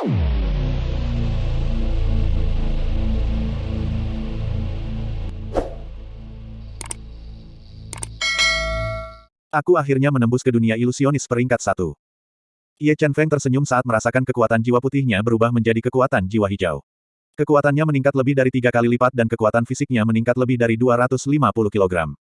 Aku akhirnya menembus ke dunia ilusionis peringkat satu. Ye Chen Feng tersenyum saat merasakan kekuatan jiwa putihnya berubah menjadi kekuatan jiwa hijau. Kekuatannya meningkat lebih dari tiga kali lipat dan kekuatan fisiknya meningkat lebih dari 250 kg.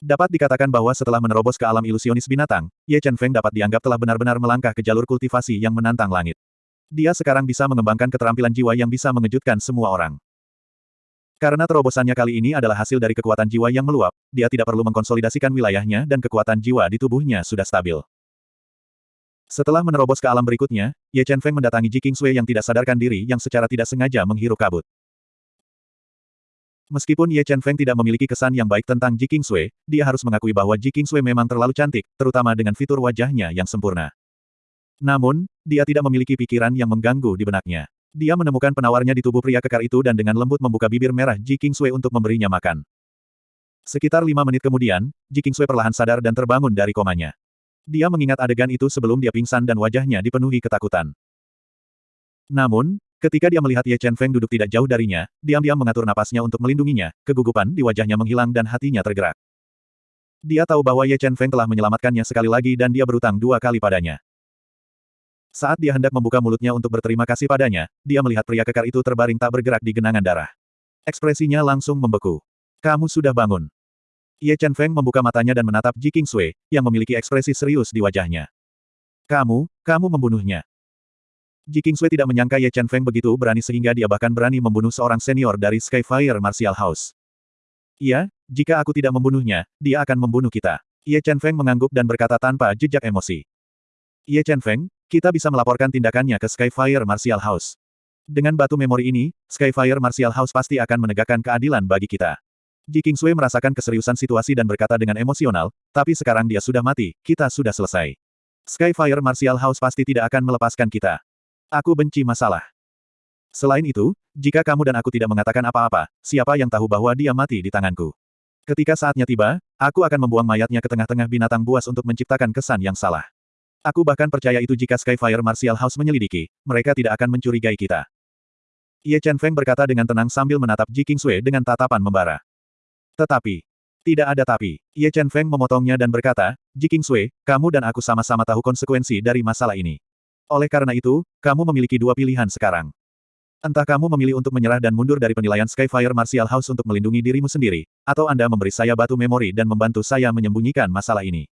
Dapat dikatakan bahwa setelah menerobos ke alam ilusionis binatang, Ye Chen Feng dapat dianggap telah benar-benar melangkah ke jalur kultivasi yang menantang langit. Dia sekarang bisa mengembangkan keterampilan jiwa yang bisa mengejutkan semua orang. Karena terobosannya kali ini adalah hasil dari kekuatan jiwa yang meluap, dia tidak perlu mengkonsolidasikan wilayahnya dan kekuatan jiwa di tubuhnya sudah stabil. Setelah menerobos ke alam berikutnya, Ye Chen Feng mendatangi Ji Qingsui yang tidak sadarkan diri yang secara tidak sengaja menghirup kabut. Meskipun Ye Chen Feng tidak memiliki kesan yang baik tentang Ji Qingsui, dia harus mengakui bahwa Ji Qingsui memang terlalu cantik, terutama dengan fitur wajahnya yang sempurna. Namun, dia tidak memiliki pikiran yang mengganggu di benaknya. Dia menemukan penawarnya di tubuh pria kekar itu dan dengan lembut membuka bibir merah Ji Kingsui untuk memberinya makan. Sekitar lima menit kemudian, Ji Kingsui perlahan sadar dan terbangun dari komanya. Dia mengingat adegan itu sebelum dia pingsan dan wajahnya dipenuhi ketakutan. Namun, ketika dia melihat Ye Chen Feng duduk tidak jauh darinya, diam-diam mengatur napasnya untuk melindunginya, kegugupan di wajahnya menghilang dan hatinya tergerak. Dia tahu bahwa Ye Chen Feng telah menyelamatkannya sekali lagi dan dia berutang dua kali padanya. Saat dia hendak membuka mulutnya untuk berterima kasih padanya, dia melihat pria kekar itu terbaring tak bergerak di genangan darah. Ekspresinya langsung membeku. Kamu sudah bangun. Ye Chen Feng membuka matanya dan menatap Ji Sui, yang memiliki ekspresi serius di wajahnya. Kamu, kamu membunuhnya. Ji Sui tidak menyangka Ye Chen Feng begitu berani sehingga dia bahkan berani membunuh seorang senior dari Skyfire Martial House. Iya, jika aku tidak membunuhnya, dia akan membunuh kita. Ye Chen Feng mengangguk dan berkata tanpa jejak emosi. Ye Chen Feng, kita bisa melaporkan tindakannya ke Skyfire Martial House. Dengan batu memori ini, Skyfire Martial House pasti akan menegakkan keadilan bagi kita. Ji Kingsui merasakan keseriusan situasi dan berkata dengan emosional, tapi sekarang dia sudah mati, kita sudah selesai. Skyfire Martial House pasti tidak akan melepaskan kita. Aku benci masalah. Selain itu, jika kamu dan aku tidak mengatakan apa-apa, siapa yang tahu bahwa dia mati di tanganku? Ketika saatnya tiba, aku akan membuang mayatnya ke tengah-tengah binatang buas untuk menciptakan kesan yang salah. Aku bahkan percaya itu jika Skyfire Martial House menyelidiki, mereka tidak akan mencurigai kita. Ye Chen Feng berkata dengan tenang sambil menatap Ji Kingsui dengan tatapan membara. Tetapi, tidak ada tapi. Ye Chen Feng memotongnya dan berkata, Ji Kingsui, kamu dan aku sama-sama tahu konsekuensi dari masalah ini. Oleh karena itu, kamu memiliki dua pilihan sekarang. Entah kamu memilih untuk menyerah dan mundur dari penilaian Skyfire Martial House untuk melindungi dirimu sendiri, atau Anda memberi saya batu memori dan membantu saya menyembunyikan masalah ini.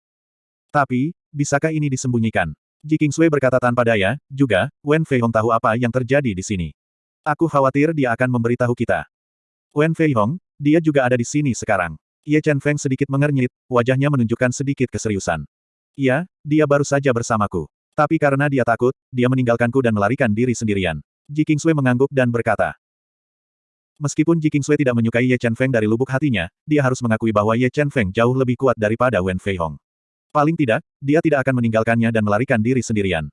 Tapi, bisakah ini disembunyikan? Ji Kingsui berkata tanpa daya, juga, Wen Fei Hong tahu apa yang terjadi di sini. Aku khawatir dia akan memberitahu kita. Wen Fei Hong, dia juga ada di sini sekarang. Ye Chen Feng sedikit mengernyit, wajahnya menunjukkan sedikit keseriusan. Iya, dia baru saja bersamaku. Tapi karena dia takut, dia meninggalkanku dan melarikan diri sendirian. Ji Kingsui mengangguk dan berkata. Meskipun Ji Kingsui tidak menyukai Ye Chen Feng dari lubuk hatinya, dia harus mengakui bahwa Ye Chen Feng jauh lebih kuat daripada Wen Fei Hong. Paling tidak, dia tidak akan meninggalkannya dan melarikan diri sendirian.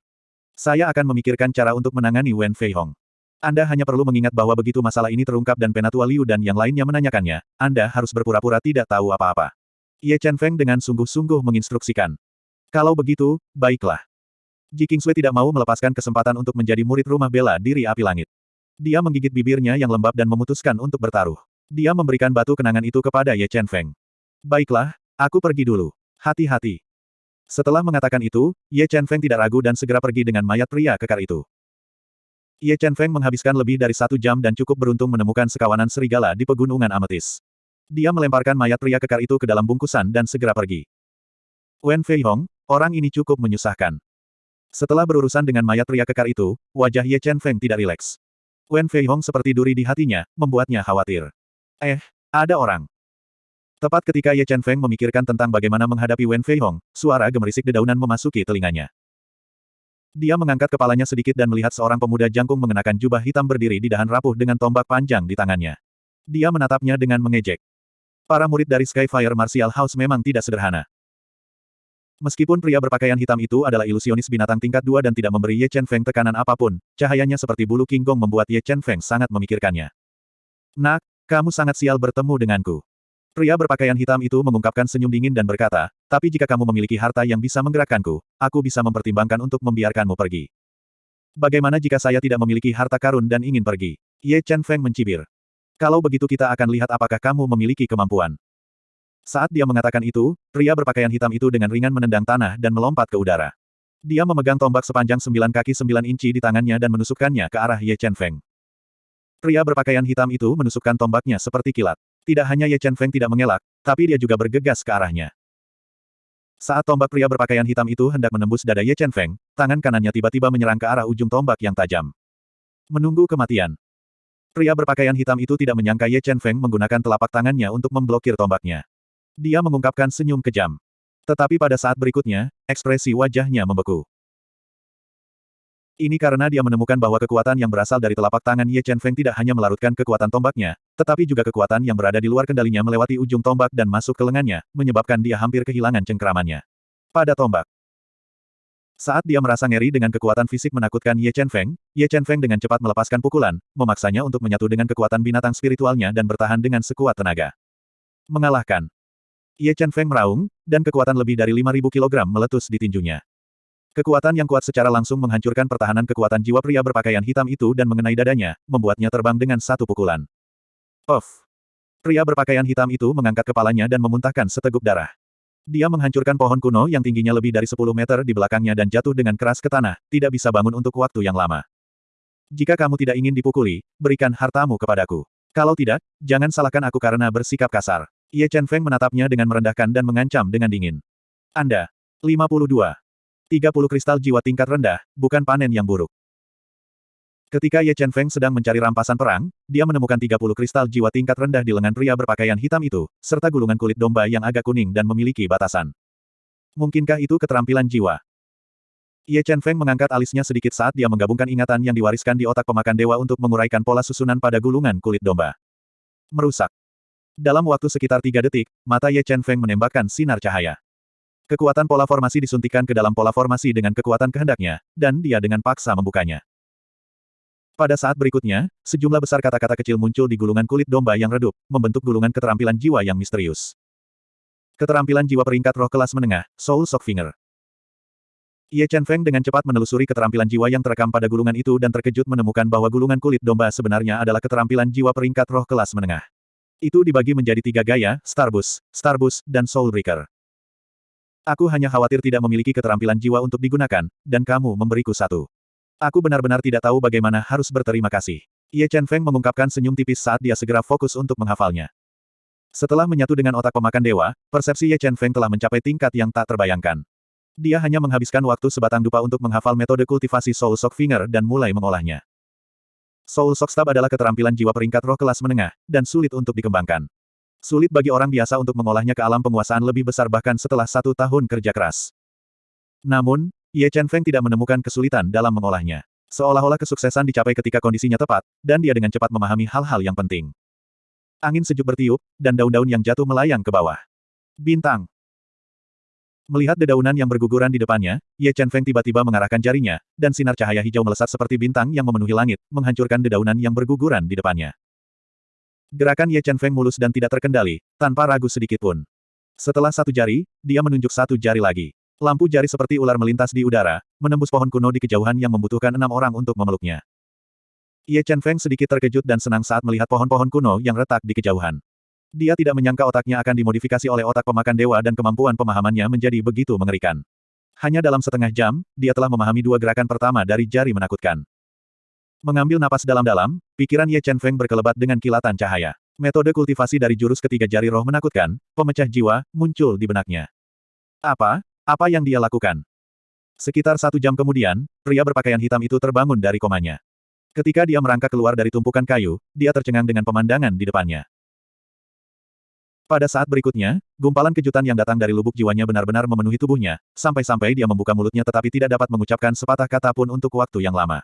Saya akan memikirkan cara untuk menangani Wen Fei Hong. Anda hanya perlu mengingat bahwa begitu masalah ini terungkap dan Penatua Liu dan yang lainnya menanyakannya, Anda harus berpura-pura tidak tahu apa-apa. Ye Chen Feng dengan sungguh-sungguh menginstruksikan. Kalau begitu, baiklah. Ji Kingsui tidak mau melepaskan kesempatan untuk menjadi murid rumah bela diri api langit. Dia menggigit bibirnya yang lembab dan memutuskan untuk bertaruh. Dia memberikan batu kenangan itu kepada Ye Chen Feng. Baiklah, aku pergi dulu. Hati-hati. Setelah mengatakan itu, Ye Chen Feng tidak ragu dan segera pergi dengan mayat pria kekar itu. Ye Chen Feng menghabiskan lebih dari satu jam dan cukup beruntung menemukan sekawanan serigala di pegunungan ametis. Dia melemparkan mayat pria kekar itu ke dalam bungkusan dan segera pergi. Wen Fei Hong, orang ini cukup menyusahkan. Setelah berurusan dengan mayat pria kekar itu, wajah Ye Chen Feng tidak rileks. Wen Fei Hong seperti duri di hatinya, membuatnya khawatir. Eh, ada orang. Tepat ketika Ye Chen Feng memikirkan tentang bagaimana menghadapi Wen Fei Hong, suara gemerisik dedaunan memasuki telinganya. Dia mengangkat kepalanya sedikit dan melihat seorang pemuda jangkung mengenakan jubah hitam berdiri di dahan rapuh dengan tombak panjang di tangannya. Dia menatapnya dengan mengejek. Para murid dari Skyfire Martial House memang tidak sederhana. Meskipun pria berpakaian hitam itu adalah ilusionis binatang tingkat dua dan tidak memberi Ye Chen Feng tekanan apa pun, cahayanya seperti bulu King Gong membuat Ye Chen Feng sangat memikirkannya. Nak, kamu sangat sial bertemu denganku. Pria berpakaian hitam itu mengungkapkan senyum dingin dan berkata, tapi jika kamu memiliki harta yang bisa menggerakkanku, aku bisa mempertimbangkan untuk membiarkanmu pergi. Bagaimana jika saya tidak memiliki harta karun dan ingin pergi? Ye Chen Feng mencibir. Kalau begitu kita akan lihat apakah kamu memiliki kemampuan. Saat dia mengatakan itu, pria berpakaian hitam itu dengan ringan menendang tanah dan melompat ke udara. Dia memegang tombak sepanjang 9 kaki 9 inci di tangannya dan menusukkannya ke arah Ye Chen Feng. Pria berpakaian hitam itu menusukkan tombaknya seperti kilat. Tidak hanya Ye Chen Feng tidak mengelak, tapi dia juga bergegas ke arahnya. Saat tombak pria berpakaian hitam itu hendak menembus dada Ye Chen Feng, tangan kanannya tiba-tiba menyerang ke arah ujung tombak yang tajam. Menunggu kematian. Pria berpakaian hitam itu tidak menyangka Ye Chen Feng menggunakan telapak tangannya untuk memblokir tombaknya. Dia mengungkapkan senyum kejam. Tetapi pada saat berikutnya, ekspresi wajahnya membeku. Ini karena dia menemukan bahwa kekuatan yang berasal dari telapak tangan Ye Chen Feng tidak hanya melarutkan kekuatan tombaknya, tetapi juga kekuatan yang berada di luar kendalinya melewati ujung tombak dan masuk ke lengannya, menyebabkan dia hampir kehilangan cengkeramannya. Pada tombak. Saat dia merasa ngeri dengan kekuatan fisik menakutkan Ye Chen Feng, Ye Chen Feng dengan cepat melepaskan pukulan, memaksanya untuk menyatu dengan kekuatan binatang spiritualnya dan bertahan dengan sekuat tenaga. Mengalahkan. Ye Chen Feng meraung, dan kekuatan lebih dari 5.000 kg meletus di tinjunya. Kekuatan yang kuat secara langsung menghancurkan pertahanan kekuatan jiwa pria berpakaian hitam itu dan mengenai dadanya, membuatnya terbang dengan satu pukulan. Off. Pria berpakaian hitam itu mengangkat kepalanya dan memuntahkan seteguk darah. Dia menghancurkan pohon kuno yang tingginya lebih dari 10 meter di belakangnya dan jatuh dengan keras ke tanah, tidak bisa bangun untuk waktu yang lama. Jika kamu tidak ingin dipukuli, berikan hartamu kepadaku. Kalau tidak, jangan salahkan aku karena bersikap kasar. Ye Chen Feng menatapnya dengan merendahkan dan mengancam dengan dingin. Anda. 52. 30 kristal jiwa tingkat rendah, bukan panen yang buruk. Ketika Ye Chen Feng sedang mencari rampasan perang, dia menemukan 30 kristal jiwa tingkat rendah di lengan pria berpakaian hitam itu, serta gulungan kulit domba yang agak kuning dan memiliki batasan. Mungkinkah itu keterampilan jiwa? Ye Chen Feng mengangkat alisnya sedikit saat dia menggabungkan ingatan yang diwariskan di otak pemakan dewa untuk menguraikan pola susunan pada gulungan kulit domba. Merusak. Dalam waktu sekitar tiga detik, mata Ye Chen Feng menembakkan sinar cahaya. Kekuatan pola formasi disuntikan ke dalam pola formasi dengan kekuatan kehendaknya, dan dia dengan paksa membukanya. Pada saat berikutnya, sejumlah besar kata-kata kecil muncul di gulungan kulit domba yang redup, membentuk gulungan keterampilan jiwa yang misterius. Keterampilan jiwa peringkat roh kelas menengah, Soul Shock Finger. Ye Chen Feng dengan cepat menelusuri keterampilan jiwa yang terekam pada gulungan itu dan terkejut menemukan bahwa gulungan kulit domba sebenarnya adalah keterampilan jiwa peringkat roh kelas menengah. Itu dibagi menjadi tiga gaya, Starbus, Starbus, dan Soul Breaker. Aku hanya khawatir tidak memiliki keterampilan jiwa untuk digunakan, dan kamu memberiku satu. Aku benar-benar tidak tahu bagaimana harus berterima kasih. Ye Chen Feng mengungkapkan senyum tipis saat dia segera fokus untuk menghafalnya. Setelah menyatu dengan otak pemakan dewa, persepsi Ye Chen Feng telah mencapai tingkat yang tak terbayangkan. Dia hanya menghabiskan waktu sebatang dupa untuk menghafal metode kultivasi Soul Shock Finger dan mulai mengolahnya. Soul Shock Stab adalah keterampilan jiwa peringkat roh kelas menengah, dan sulit untuk dikembangkan. Sulit bagi orang biasa untuk mengolahnya ke alam penguasaan lebih besar bahkan setelah satu tahun kerja keras. Namun, Ye Chen Feng tidak menemukan kesulitan dalam mengolahnya. Seolah-olah kesuksesan dicapai ketika kondisinya tepat, dan dia dengan cepat memahami hal-hal yang penting. Angin sejuk bertiup, dan daun-daun yang jatuh melayang ke bawah. Bintang. Melihat dedaunan yang berguguran di depannya, Ye Chen Feng tiba-tiba mengarahkan jarinya, dan sinar cahaya hijau melesat seperti bintang yang memenuhi langit, menghancurkan dedaunan yang berguguran di depannya. Gerakan Ye Chen Feng mulus dan tidak terkendali, tanpa ragu sedikit pun. Setelah satu jari, dia menunjuk satu jari lagi. Lampu jari seperti ular melintas di udara, menembus pohon kuno di kejauhan yang membutuhkan enam orang untuk memeluknya. Ye Chen Feng sedikit terkejut dan senang saat melihat pohon-pohon kuno yang retak di kejauhan. Dia tidak menyangka otaknya akan dimodifikasi oleh otak pemakan dewa dan kemampuan pemahamannya menjadi begitu mengerikan. Hanya dalam setengah jam, dia telah memahami dua gerakan pertama dari jari menakutkan. Mengambil napas dalam-dalam, pikiran Ye Chen Feng berkelebat dengan kilatan cahaya. Metode kultivasi dari jurus ketiga jari roh menakutkan, pemecah jiwa, muncul di benaknya. Apa? Apa yang dia lakukan? Sekitar satu jam kemudian, pria berpakaian hitam itu terbangun dari komanya. Ketika dia merangkak keluar dari tumpukan kayu, dia tercengang dengan pemandangan di depannya. Pada saat berikutnya, gumpalan kejutan yang datang dari lubuk jiwanya benar-benar memenuhi tubuhnya, sampai-sampai dia membuka mulutnya tetapi tidak dapat mengucapkan sepatah kata pun untuk waktu yang lama.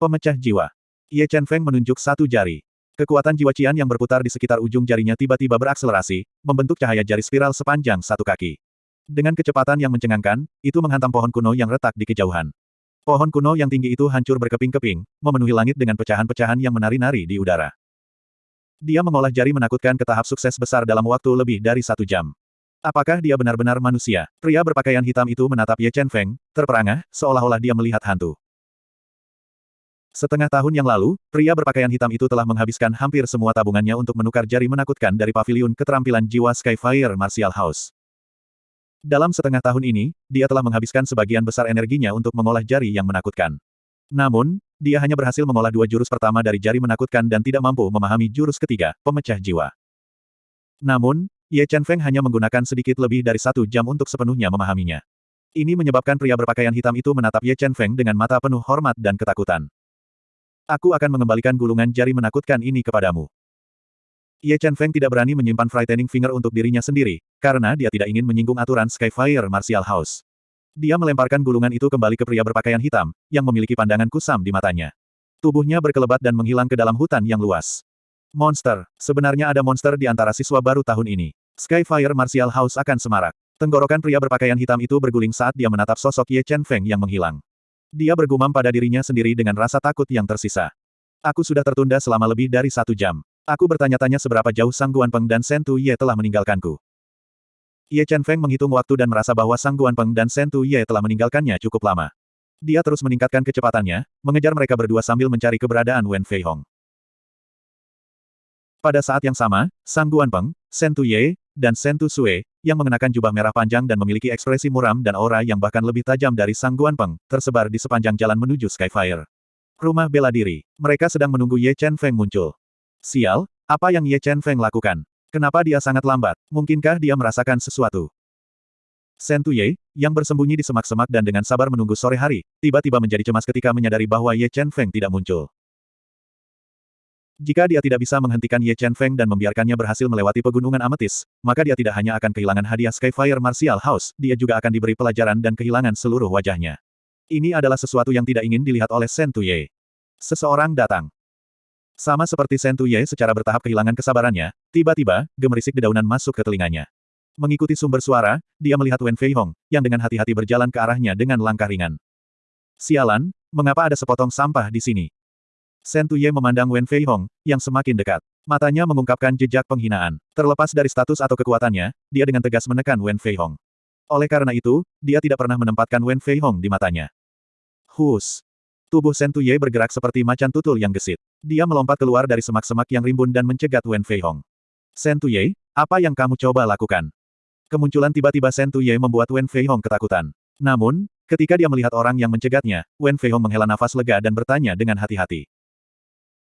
Pemecah jiwa. Ye Chen Feng menunjuk satu jari. Kekuatan jiwa Qian yang berputar di sekitar ujung jarinya tiba-tiba berakselerasi, membentuk cahaya jari spiral sepanjang satu kaki. Dengan kecepatan yang mencengangkan, itu menghantam pohon kuno yang retak di kejauhan. Pohon kuno yang tinggi itu hancur berkeping-keping, memenuhi langit dengan pecahan-pecahan yang menari-nari di udara. Dia mengolah jari menakutkan ke tahap sukses besar dalam waktu lebih dari satu jam. Apakah dia benar-benar manusia? Pria berpakaian hitam itu menatap Ye Chen Feng, terperangah, seolah-olah dia melihat hantu. Setengah tahun yang lalu, pria berpakaian hitam itu telah menghabiskan hampir semua tabungannya untuk menukar jari menakutkan dari paviliun keterampilan jiwa Skyfire Martial House. Dalam setengah tahun ini, dia telah menghabiskan sebagian besar energinya untuk mengolah jari yang menakutkan. Namun, dia hanya berhasil mengolah dua jurus pertama dari jari menakutkan dan tidak mampu memahami jurus ketiga, pemecah jiwa. Namun, Ye Chen Feng hanya menggunakan sedikit lebih dari satu jam untuk sepenuhnya memahaminya. Ini menyebabkan pria berpakaian hitam itu menatap Ye Chen Feng dengan mata penuh hormat dan ketakutan. Aku akan mengembalikan gulungan jari menakutkan ini kepadamu. Ye Chen Feng tidak berani menyimpan frightening finger untuk dirinya sendiri, karena dia tidak ingin menyinggung aturan Skyfire Martial House. Dia melemparkan gulungan itu kembali ke pria berpakaian hitam, yang memiliki pandangan kusam di matanya. Tubuhnya berkelebat dan menghilang ke dalam hutan yang luas. Monster, sebenarnya ada monster di antara siswa baru tahun ini. Skyfire Martial House akan semarak. Tenggorokan pria berpakaian hitam itu berguling saat dia menatap sosok Ye Chen Feng yang menghilang. Dia bergumam pada dirinya sendiri dengan rasa takut yang tersisa. Aku sudah tertunda selama lebih dari satu jam. Aku bertanya-tanya seberapa jauh Sang Guanpeng dan Shen Tu Ye telah meninggalkanku. Ye Chen Feng menghitung waktu dan merasa bahwa Sang Guanpeng dan Shen Tu Ye telah meninggalkannya cukup lama. Dia terus meningkatkan kecepatannya, mengejar mereka berdua sambil mencari keberadaan Wen Fei Hong. Pada saat yang sama, Sang Guanpeng, Shen Tu Ye, dan Shen Tu Sue, yang mengenakan jubah merah panjang dan memiliki ekspresi muram dan aura yang bahkan lebih tajam dari Sang Guanpeng, tersebar di sepanjang jalan menuju Skyfire. Rumah bela diri. Mereka sedang menunggu Ye Chen Feng muncul. Sial, apa yang Ye Chen Feng lakukan? Kenapa dia sangat lambat? Mungkinkah dia merasakan sesuatu? Shen Tuye, yang bersembunyi di semak-semak dan dengan sabar menunggu sore hari, tiba-tiba menjadi cemas ketika menyadari bahwa Ye Chen Feng tidak muncul. Jika dia tidak bisa menghentikan Ye Chen Feng dan membiarkannya berhasil melewati pegunungan ametis, maka dia tidak hanya akan kehilangan hadiah Skyfire Martial House, dia juga akan diberi pelajaran dan kehilangan seluruh wajahnya. Ini adalah sesuatu yang tidak ingin dilihat oleh Shen Tuye. Seseorang datang. Sama seperti Sentuye secara bertahap kehilangan kesabarannya, tiba-tiba, gemerisik dedaunan masuk ke telinganya. Mengikuti sumber suara, dia melihat Wen Fei Hong, yang dengan hati-hati berjalan ke arahnya dengan langkah ringan. Sialan, mengapa ada sepotong sampah di sini? Sentuye memandang Wen Fei Hong, yang semakin dekat. Matanya mengungkapkan jejak penghinaan. Terlepas dari status atau kekuatannya, dia dengan tegas menekan Wen Fei Hong. Oleh karena itu, dia tidak pernah menempatkan Wen Fei Hong di matanya. Hus! Tubuh Sentuye bergerak seperti macan tutul yang gesit. Dia melompat keluar dari semak-semak yang rimbun dan mencegat Wen Fei Hong. Sentuye, apa yang kamu coba lakukan? Kemunculan tiba-tiba Sentuye membuat Wen Fei Hong ketakutan. Namun, ketika dia melihat orang yang mencegatnya, Wen Fei Hong menghela nafas lega dan bertanya dengan hati-hati.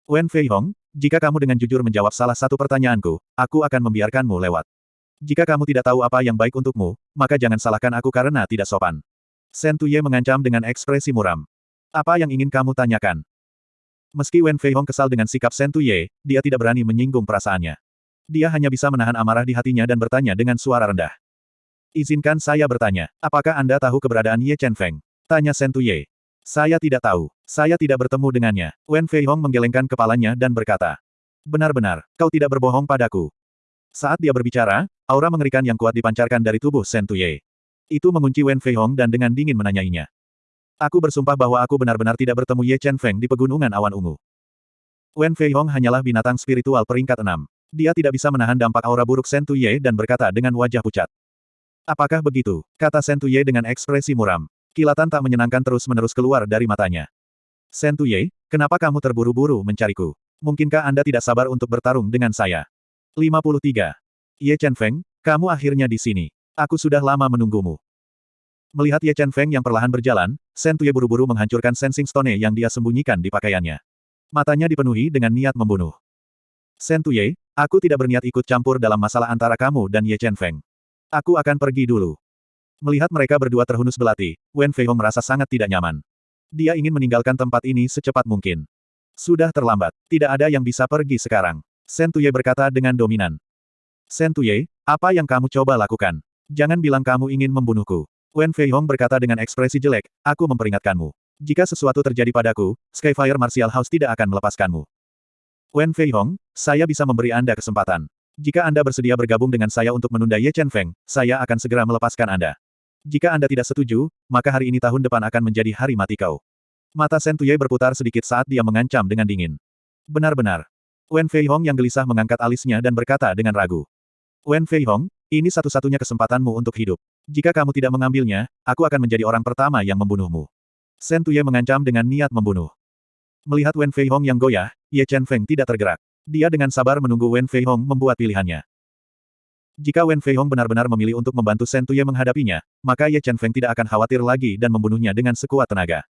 Wen Fei Hong, jika kamu dengan jujur menjawab salah satu pertanyaanku, aku akan membiarkanmu lewat. Jika kamu tidak tahu apa yang baik untukmu, maka jangan salahkan aku karena tidak sopan. Sentuye mengancam dengan ekspresi muram. Apa yang ingin kamu tanyakan? Meski Wen Fei Hong kesal dengan sikap Shen Tuye, dia tidak berani menyinggung perasaannya. Dia hanya bisa menahan amarah di hatinya dan bertanya dengan suara rendah. Izinkan saya bertanya, apakah Anda tahu keberadaan Ye Chen Feng? Tanya Shen Tuye. Saya tidak tahu. Saya tidak bertemu dengannya. Wen Fei Hong menggelengkan kepalanya dan berkata. Benar-benar, kau tidak berbohong padaku. Saat dia berbicara, aura mengerikan yang kuat dipancarkan dari tubuh Shen Tuye. Itu mengunci Wen Fei Hong dan dengan dingin menanyainya. Aku bersumpah bahwa aku benar-benar tidak bertemu Ye Chen Feng di pegunungan awan ungu. Wen Fei Hong hanyalah binatang spiritual peringkat enam. Dia tidak bisa menahan dampak aura buruk Shen Tuye dan berkata dengan wajah pucat. Apakah begitu? Kata Shen Tuye dengan ekspresi muram. Kilatan tak menyenangkan terus-menerus keluar dari matanya. Shen Tuye, kenapa kamu terburu-buru mencariku? Mungkinkah Anda tidak sabar untuk bertarung dengan saya? 53. Ye Chen Feng, kamu akhirnya di sini. Aku sudah lama menunggumu. Melihat Ye Chen Feng yang perlahan berjalan, Shen Tuye buru-buru menghancurkan Sensing Stone yang dia sembunyikan di pakaiannya. Matanya dipenuhi dengan niat membunuh. Shen Tuye, aku tidak berniat ikut campur dalam masalah antara kamu dan Ye Chen Feng. Aku akan pergi dulu. Melihat mereka berdua terhunus belati, Wen Fei Hong merasa sangat tidak nyaman. Dia ingin meninggalkan tempat ini secepat mungkin. Sudah terlambat. Tidak ada yang bisa pergi sekarang. Shen Tuye berkata dengan dominan. Shen Tuye, apa yang kamu coba lakukan? Jangan bilang kamu ingin membunuhku. Wen Fei Hong berkata dengan ekspresi jelek, aku memperingatkanmu. Jika sesuatu terjadi padaku, Skyfire Martial House tidak akan melepaskanmu. Wen Fei Hong, saya bisa memberi Anda kesempatan. Jika Anda bersedia bergabung dengan saya untuk menunda Ye Chen Feng, saya akan segera melepaskan Anda. Jika Anda tidak setuju, maka hari ini tahun depan akan menjadi hari mati kau. Mata Shen Tuye berputar sedikit saat dia mengancam dengan dingin. Benar-benar. Wen Fei Hong yang gelisah mengangkat alisnya dan berkata dengan ragu. Wen Fei Hong, ini satu-satunya kesempatanmu untuk hidup. Jika kamu tidak mengambilnya, aku akan menjadi orang pertama yang membunuhmu. Sen Tuye mengancam dengan niat membunuh. Melihat Wen Fei Hong yang goyah, Ye Chen Feng tidak tergerak. Dia dengan sabar menunggu Wen Fei Hong membuat pilihannya. Jika Wen Fei Hong benar-benar memilih untuk membantu Shen Tuye menghadapinya, maka Ye Chen Feng tidak akan khawatir lagi dan membunuhnya dengan sekuat tenaga.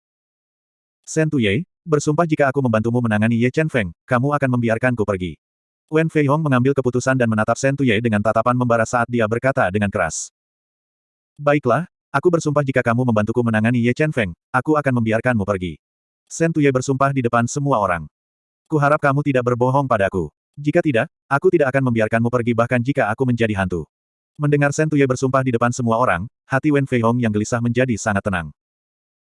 Shen Tuye, bersumpah jika aku membantumu menangani Ye Chen Feng, kamu akan membiarkanku pergi. Wen Fei Hong mengambil keputusan dan menatap Shen Tuye dengan tatapan membara saat dia berkata dengan keras. Baiklah, aku bersumpah jika kamu membantuku menangani Ye Chen Feng, aku akan membiarkanmu pergi. Shen Tuye bersumpah di depan semua orang. Kuharap kamu tidak berbohong padaku. Jika tidak, aku tidak akan membiarkanmu pergi bahkan jika aku menjadi hantu. Mendengar Shen Tuye bersumpah di depan semua orang, hati Wen Fei Hong yang gelisah menjadi sangat tenang.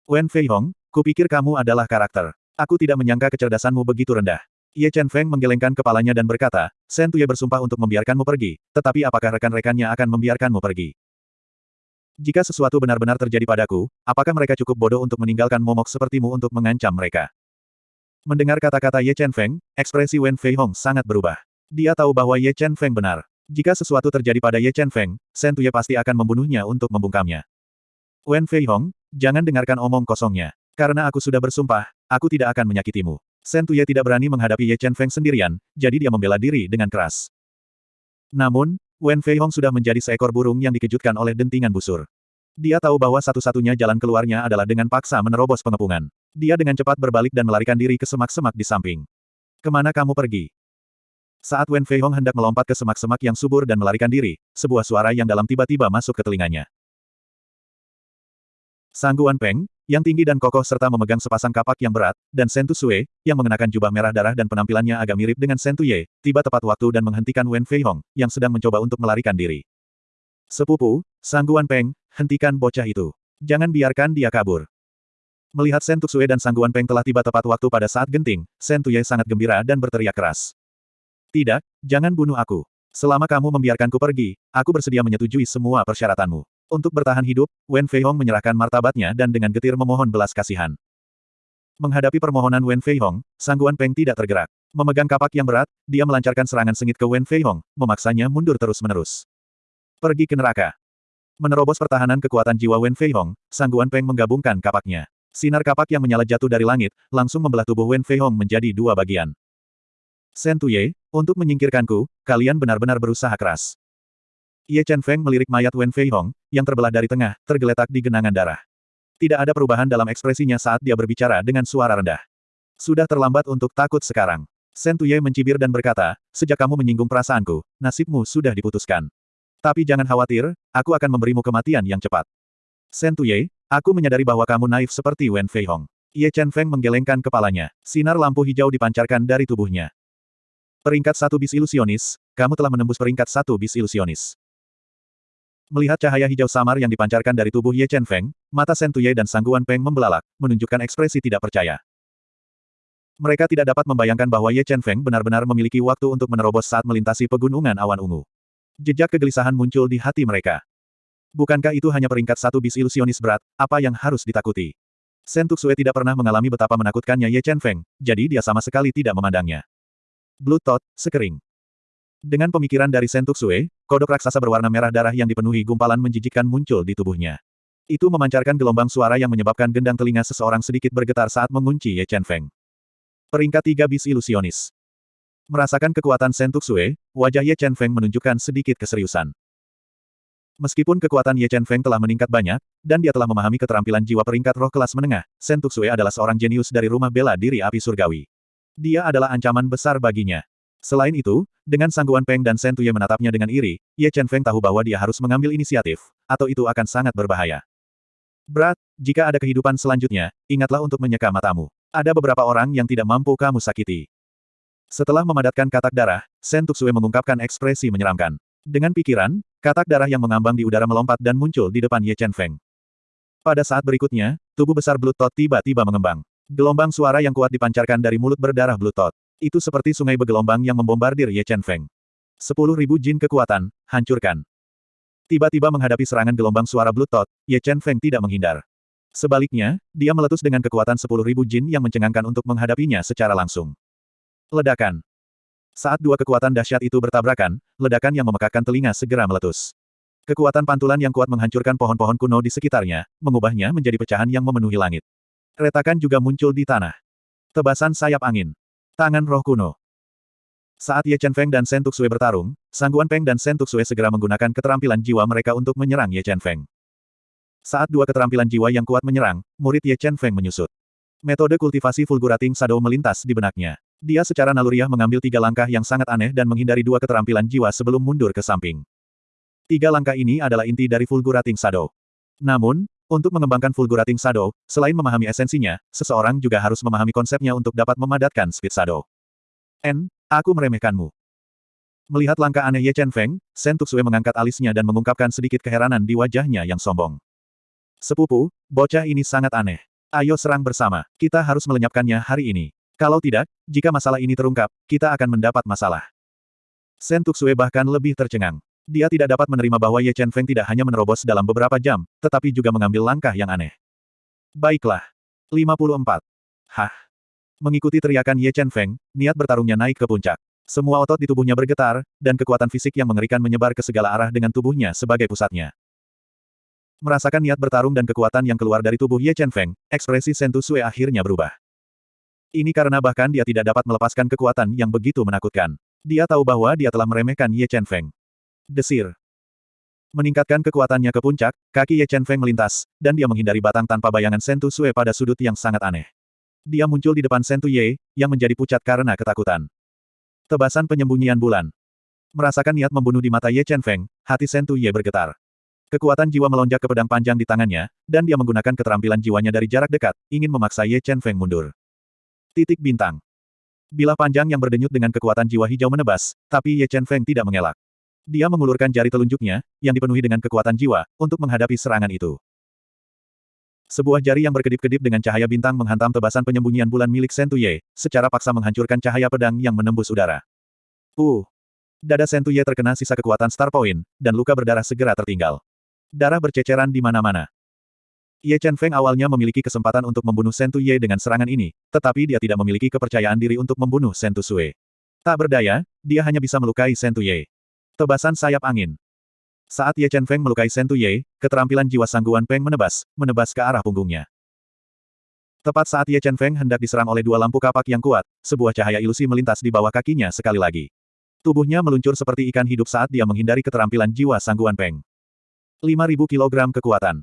Wen Fei Hong, kupikir kamu adalah karakter. Aku tidak menyangka kecerdasanmu begitu rendah. Ye Chen Feng menggelengkan kepalanya dan berkata, Shen Tuye bersumpah untuk membiarkanmu pergi, tetapi apakah rekan-rekannya akan membiarkanmu pergi? Jika sesuatu benar-benar terjadi padaku, apakah mereka cukup bodoh untuk meninggalkan momok sepertimu untuk mengancam mereka? Mendengar kata-kata Ye Chen Feng, ekspresi Wen Fei Hong sangat berubah. Dia tahu bahwa Ye Chen Feng benar. Jika sesuatu terjadi pada Ye Chen Feng, Shen Tuye pasti akan membunuhnya untuk membungkamnya. Wen Fei Hong, jangan dengarkan omong kosongnya. Karena aku sudah bersumpah, aku tidak akan menyakitimu. Shen Tuye tidak berani menghadapi Ye Chen Feng sendirian, jadi dia membela diri dengan keras. Namun, Wen Fei Hong sudah menjadi seekor burung yang dikejutkan oleh dentingan busur. Dia tahu bahwa satu-satunya jalan keluarnya adalah dengan paksa menerobos pengepungan. Dia dengan cepat berbalik dan melarikan diri ke semak-semak di samping. Ke mana kamu pergi? Saat Wen Fei Hong hendak melompat ke semak-semak yang subur dan melarikan diri, sebuah suara yang dalam tiba-tiba masuk ke telinganya. Sangguan Peng, yang tinggi dan kokoh serta memegang sepasang kapak yang berat, dan Sentu Sue, yang mengenakan jubah merah darah dan penampilannya agak mirip dengan Sentu Ye, tiba tepat waktu dan menghentikan Wen Fei Hong, yang sedang mencoba untuk melarikan diri. Sepupu, Sangguan Peng, hentikan bocah itu. Jangan biarkan dia kabur. Melihat Sen Tuxue dan Sangguan Peng telah tiba tepat waktu pada saat genting, Sen Tuye sangat gembira dan berteriak keras. Tidak, jangan bunuh aku. Selama kamu membiarkanku pergi, aku bersedia menyetujui semua persyaratanmu. Untuk bertahan hidup, Wen Fei Hong menyerahkan martabatnya dan dengan getir memohon belas kasihan. Menghadapi permohonan Wen Fei Hong, Sangguan Peng tidak tergerak. Memegang kapak yang berat, dia melancarkan serangan sengit ke Wen Fei Hong, memaksanya mundur terus-menerus. Pergi ke neraka. Menerobos pertahanan kekuatan jiwa Wen Fei Hong, Sangguan Peng menggabungkan kapaknya. Sinar kapak yang menyala jatuh dari langit, langsung membelah tubuh Wen Fei Hong menjadi dua bagian. Sen Tuye, untuk menyingkirkanku, kalian benar-benar berusaha keras. Ye Chen Feng melirik mayat Wen Fei Hong, yang terbelah dari tengah, tergeletak di genangan darah. Tidak ada perubahan dalam ekspresinya saat dia berbicara dengan suara rendah. Sudah terlambat untuk takut sekarang. Sen Tuye mencibir dan berkata, sejak kamu menyinggung perasaanku, nasibmu sudah diputuskan. Tapi jangan khawatir, aku akan memberimu kematian yang cepat. Sen Tuye, Aku menyadari bahwa kamu naif seperti Wen Fei Hong. Ye Chen Feng menggelengkan kepalanya. Sinar lampu hijau dipancarkan dari tubuhnya. Peringkat satu bis ilusionis, kamu telah menembus peringkat satu bis ilusionis. Melihat cahaya hijau samar yang dipancarkan dari tubuh Ye Chen Feng, mata Shen Tuye dan Sangguan Peng membelalak, menunjukkan ekspresi tidak percaya. Mereka tidak dapat membayangkan bahwa Ye Chen Feng benar-benar memiliki waktu untuk menerobos saat melintasi pegunungan awan ungu. Jejak kegelisahan muncul di hati mereka. Bukankah itu hanya peringkat satu bis ilusionis berat, apa yang harus ditakuti? Sen Tuxue tidak pernah mengalami betapa menakutkannya Ye Chen Feng, jadi dia sama sekali tidak memandangnya. Blood Tot, sekering. Dengan pemikiran dari Sen Tuxue, kodok raksasa berwarna merah darah yang dipenuhi gumpalan menjijikkan muncul di tubuhnya. Itu memancarkan gelombang suara yang menyebabkan gendang telinga seseorang sedikit bergetar saat mengunci Ye Chen Feng. Peringkat tiga bis ilusionis. Merasakan kekuatan Sen Tuxue, wajah Ye Chen Feng menunjukkan sedikit keseriusan. Meskipun kekuatan Ye Chen Feng telah meningkat banyak, dan dia telah memahami keterampilan jiwa peringkat roh kelas menengah, Shen Tuxue adalah seorang jenius dari rumah bela diri api surgawi. Dia adalah ancaman besar baginya. Selain itu, dengan sangguan Peng dan Shen Tuye menatapnya dengan iri, Ye Chen Feng tahu bahwa dia harus mengambil inisiatif, atau itu akan sangat berbahaya. Berat, jika ada kehidupan selanjutnya, ingatlah untuk menyeka matamu. Ada beberapa orang yang tidak mampu kamu sakiti. Setelah memadatkan katak darah, Shen Tuxue mengungkapkan ekspresi menyeramkan. Dengan pikiran, katak darah yang mengambang di udara melompat dan muncul di depan Ye Chen Feng. Pada saat berikutnya, tubuh besar Blood Tot tiba-tiba mengembang. Gelombang suara yang kuat dipancarkan dari mulut berdarah Blood Tot. Itu seperti sungai bergelombang yang membombardir Ye Chen Feng. Sepuluh ribu jin kekuatan, hancurkan. Tiba-tiba menghadapi serangan gelombang suara Tot, Ye Chen Feng tidak menghindar. Sebaliknya, dia meletus dengan kekuatan sepuluh ribu jin yang mencengangkan untuk menghadapinya secara langsung. Ledakan. Saat dua kekuatan dahsyat itu bertabrakan, ledakan yang memekakkan telinga segera meletus. Kekuatan pantulan yang kuat menghancurkan pohon-pohon kuno di sekitarnya, mengubahnya menjadi pecahan yang memenuhi langit. Retakan juga muncul di tanah. Tebasan sayap angin. Tangan roh kuno. Saat Ye Chen Feng dan Shen Tuxue bertarung, Sangguan Peng dan Shen Tuxue segera menggunakan keterampilan jiwa mereka untuk menyerang Ye Chen Feng. Saat dua keterampilan jiwa yang kuat menyerang, murid Ye Chen Feng menyusut. Metode kultivasi Fulgurating Shadow melintas di benaknya. Dia secara naluriah mengambil tiga langkah yang sangat aneh dan menghindari dua keterampilan jiwa sebelum mundur ke samping. Tiga langkah ini adalah inti dari Fulgurating Shadow. Namun, untuk mengembangkan Fulgurating Shadow, selain memahami esensinya, seseorang juga harus memahami konsepnya untuk dapat memadatkan Speed Shadow. N, aku meremehkanmu. Melihat langkah aneh Ye Chen Feng, Shen Tuxue mengangkat alisnya dan mengungkapkan sedikit keheranan di wajahnya yang sombong. Sepupu, bocah ini sangat aneh. Ayo serang bersama. Kita harus melenyapkannya hari ini. Kalau tidak, jika masalah ini terungkap, kita akan mendapat masalah. Shen Tuxue bahkan lebih tercengang. Dia tidak dapat menerima bahwa Ye Chen Feng tidak hanya menerobos dalam beberapa jam, tetapi juga mengambil langkah yang aneh. Baiklah. 54. Hah. Mengikuti teriakan Ye Chen Feng, niat bertarungnya naik ke puncak. Semua otot di tubuhnya bergetar, dan kekuatan fisik yang mengerikan menyebar ke segala arah dengan tubuhnya sebagai pusatnya. Merasakan niat bertarung dan kekuatan yang keluar dari tubuh Ye Chen Feng, ekspresi Sentu Sui akhirnya berubah. Ini karena bahkan dia tidak dapat melepaskan kekuatan yang begitu menakutkan. Dia tahu bahwa dia telah meremehkan Ye Chen Feng. Desir. Meningkatkan kekuatannya ke puncak, kaki Ye Chen Feng melintas, dan dia menghindari batang tanpa bayangan Sentu Sui pada sudut yang sangat aneh. Dia muncul di depan Sentu Ye, yang menjadi pucat karena ketakutan. Tebasan penyembunyian bulan. Merasakan niat membunuh di mata Ye Chen Feng, hati Sentu Ye bergetar. Kekuatan jiwa melonjak ke pedang panjang di tangannya, dan dia menggunakan keterampilan jiwanya dari jarak dekat, ingin memaksa Ye Chen Feng mundur. Titik bintang. Bilah panjang yang berdenyut dengan kekuatan jiwa hijau menebas, tapi Ye Chen Feng tidak mengelak. Dia mengulurkan jari telunjuknya, yang dipenuhi dengan kekuatan jiwa, untuk menghadapi serangan itu. Sebuah jari yang berkedip-kedip dengan cahaya bintang menghantam tebasan penyembunyian bulan milik Sentuye, secara paksa menghancurkan cahaya pedang yang menembus udara. Uh! Dada Sentuye terkena sisa kekuatan Star Point, dan luka berdarah segera tertinggal. Darah berceceran di mana-mana. Ye Chen Feng awalnya memiliki kesempatan untuk membunuh Shen Ye dengan serangan ini, tetapi dia tidak memiliki kepercayaan diri untuk membunuh Shen Sui. Tak berdaya, dia hanya bisa melukai Shen Ye. Tebasan sayap angin. Saat Ye Chen Feng melukai Shen Ye, keterampilan jiwa sangguan Peng menebas, menebas ke arah punggungnya. Tepat saat Ye Chen Feng hendak diserang oleh dua lampu kapak yang kuat, sebuah cahaya ilusi melintas di bawah kakinya sekali lagi. Tubuhnya meluncur seperti ikan hidup saat dia menghindari keterampilan jiwa sangguan Peng. 5000 kg kekuatan.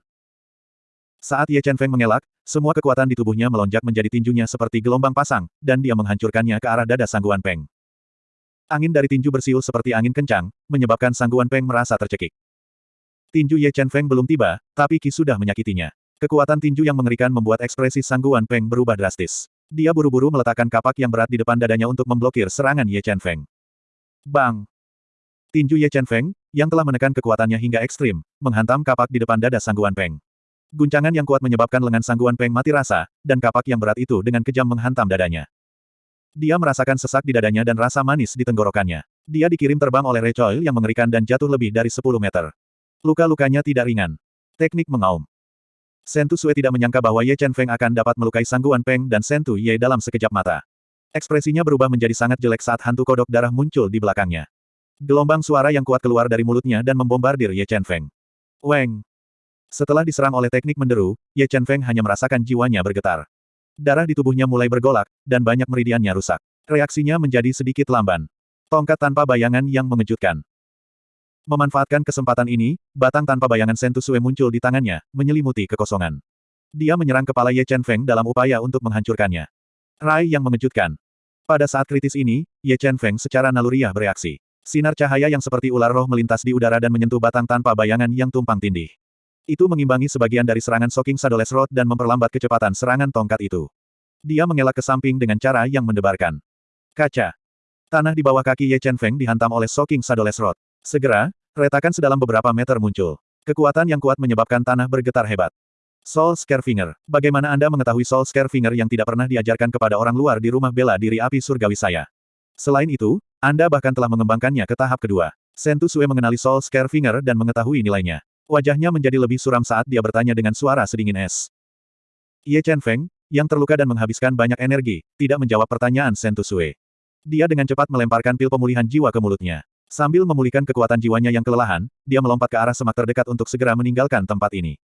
Saat Ye Chen Feng mengelak, semua kekuatan di tubuhnya melonjak menjadi tinjunya seperti gelombang pasang, dan dia menghancurkannya ke arah dada Sangguan Peng. Angin dari tinju bersiul seperti angin kencang, menyebabkan Sangguan Peng merasa tercekik. Tinju Ye Chen Feng belum tiba, tapi Ki sudah menyakitinya. Kekuatan tinju yang mengerikan membuat ekspresi Sangguan Peng berubah drastis. Dia buru-buru meletakkan kapak yang berat di depan dadanya untuk memblokir serangan Ye Chen Feng. Bang! Tinju Ye Chen Feng, yang telah menekan kekuatannya hingga ekstrim, menghantam kapak di depan dada Sangguan Peng. Guncangan yang kuat menyebabkan lengan Sangguan Peng mati rasa, dan kapak yang berat itu dengan kejam menghantam dadanya. Dia merasakan sesak di dadanya dan rasa manis di tenggorokannya. Dia dikirim terbang oleh Recoil yang mengerikan dan jatuh lebih dari 10 meter. Luka-lukanya tidak ringan. Teknik mengaum. Sentu Sue tidak menyangka bahwa Ye Chen Feng akan dapat melukai Sangguan Peng dan Sentu Ye dalam sekejap mata. Ekspresinya berubah menjadi sangat jelek saat hantu kodok darah muncul di belakangnya. Gelombang suara yang kuat keluar dari mulutnya dan membombardir Ye Chen Feng. Weng! Setelah diserang oleh teknik menderu, Ye Chen Feng hanya merasakan jiwanya bergetar. Darah di tubuhnya mulai bergolak, dan banyak meridiannya rusak. Reaksinya menjadi sedikit lamban. Tongkat tanpa bayangan yang mengejutkan. Memanfaatkan kesempatan ini, batang tanpa bayangan Sentusue muncul di tangannya, menyelimuti kekosongan. Dia menyerang kepala Ye Chen Feng dalam upaya untuk menghancurkannya. Rai yang mengejutkan. Pada saat kritis ini, Ye Chen Feng secara naluriah bereaksi. Sinar cahaya yang seperti ular roh melintas di udara dan menyentuh batang tanpa bayangan yang tumpang tindih. Itu mengimbangi sebagian dari serangan Soking Shadowless Rod dan memperlambat kecepatan serangan tongkat itu. Dia mengelak ke samping dengan cara yang mendebarkan. Kaca. Tanah di bawah kaki Ye Chen Feng dihantam oleh Soking Shadowless Rod. Segera, retakan sedalam beberapa meter muncul. Kekuatan yang kuat menyebabkan tanah bergetar hebat. Soul Scarefinger. Bagaimana Anda mengetahui Soul Scarefinger yang tidak pernah diajarkan kepada orang luar di rumah bela diri api surgawi saya? Selain itu, Anda bahkan telah mengembangkannya ke tahap kedua. Sentu Sue mengenali Soul Scarefinger dan mengetahui nilainya. Wajahnya menjadi lebih suram saat dia bertanya dengan suara sedingin es. Ye Chen Feng, yang terluka dan menghabiskan banyak energi, tidak menjawab pertanyaan Sentu Sue. Dia dengan cepat melemparkan pil pemulihan jiwa ke mulutnya. Sambil memulihkan kekuatan jiwanya yang kelelahan, dia melompat ke arah semak terdekat untuk segera meninggalkan tempat ini.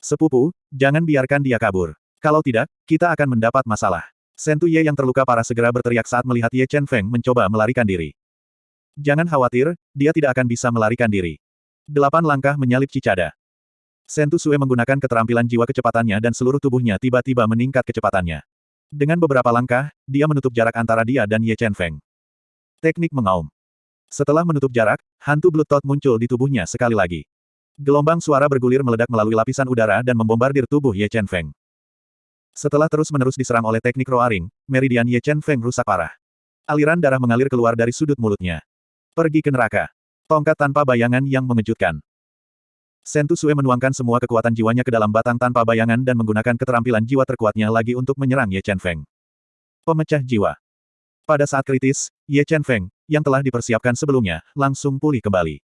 Sepupu, jangan biarkan dia kabur. Kalau tidak, kita akan mendapat masalah. Sentu Ye yang terluka parah segera berteriak saat melihat Ye Chen Feng mencoba melarikan diri. Jangan khawatir, dia tidak akan bisa melarikan diri. Delapan langkah menyalip Cicada. Sentu Sue menggunakan keterampilan jiwa kecepatannya dan seluruh tubuhnya tiba-tiba meningkat kecepatannya. Dengan beberapa langkah, dia menutup jarak antara dia dan Ye Chen Feng. Teknik mengaum. Setelah menutup jarak, hantu Blood Tot muncul di tubuhnya sekali lagi. Gelombang suara bergulir meledak melalui lapisan udara dan membombardir tubuh Ye Chen Feng. Setelah terus-menerus diserang oleh teknik roaring, meridian Ye Chen Feng rusak parah. Aliran darah mengalir keluar dari sudut mulutnya. Pergi ke neraka. Tongkat tanpa bayangan yang mengejutkan. Sentu Sue menuangkan semua kekuatan jiwanya ke dalam batang tanpa bayangan dan menggunakan keterampilan jiwa terkuatnya lagi untuk menyerang Ye Chen Feng. Pemecah jiwa. Pada saat kritis, Ye Chen Feng, yang telah dipersiapkan sebelumnya, langsung pulih kembali.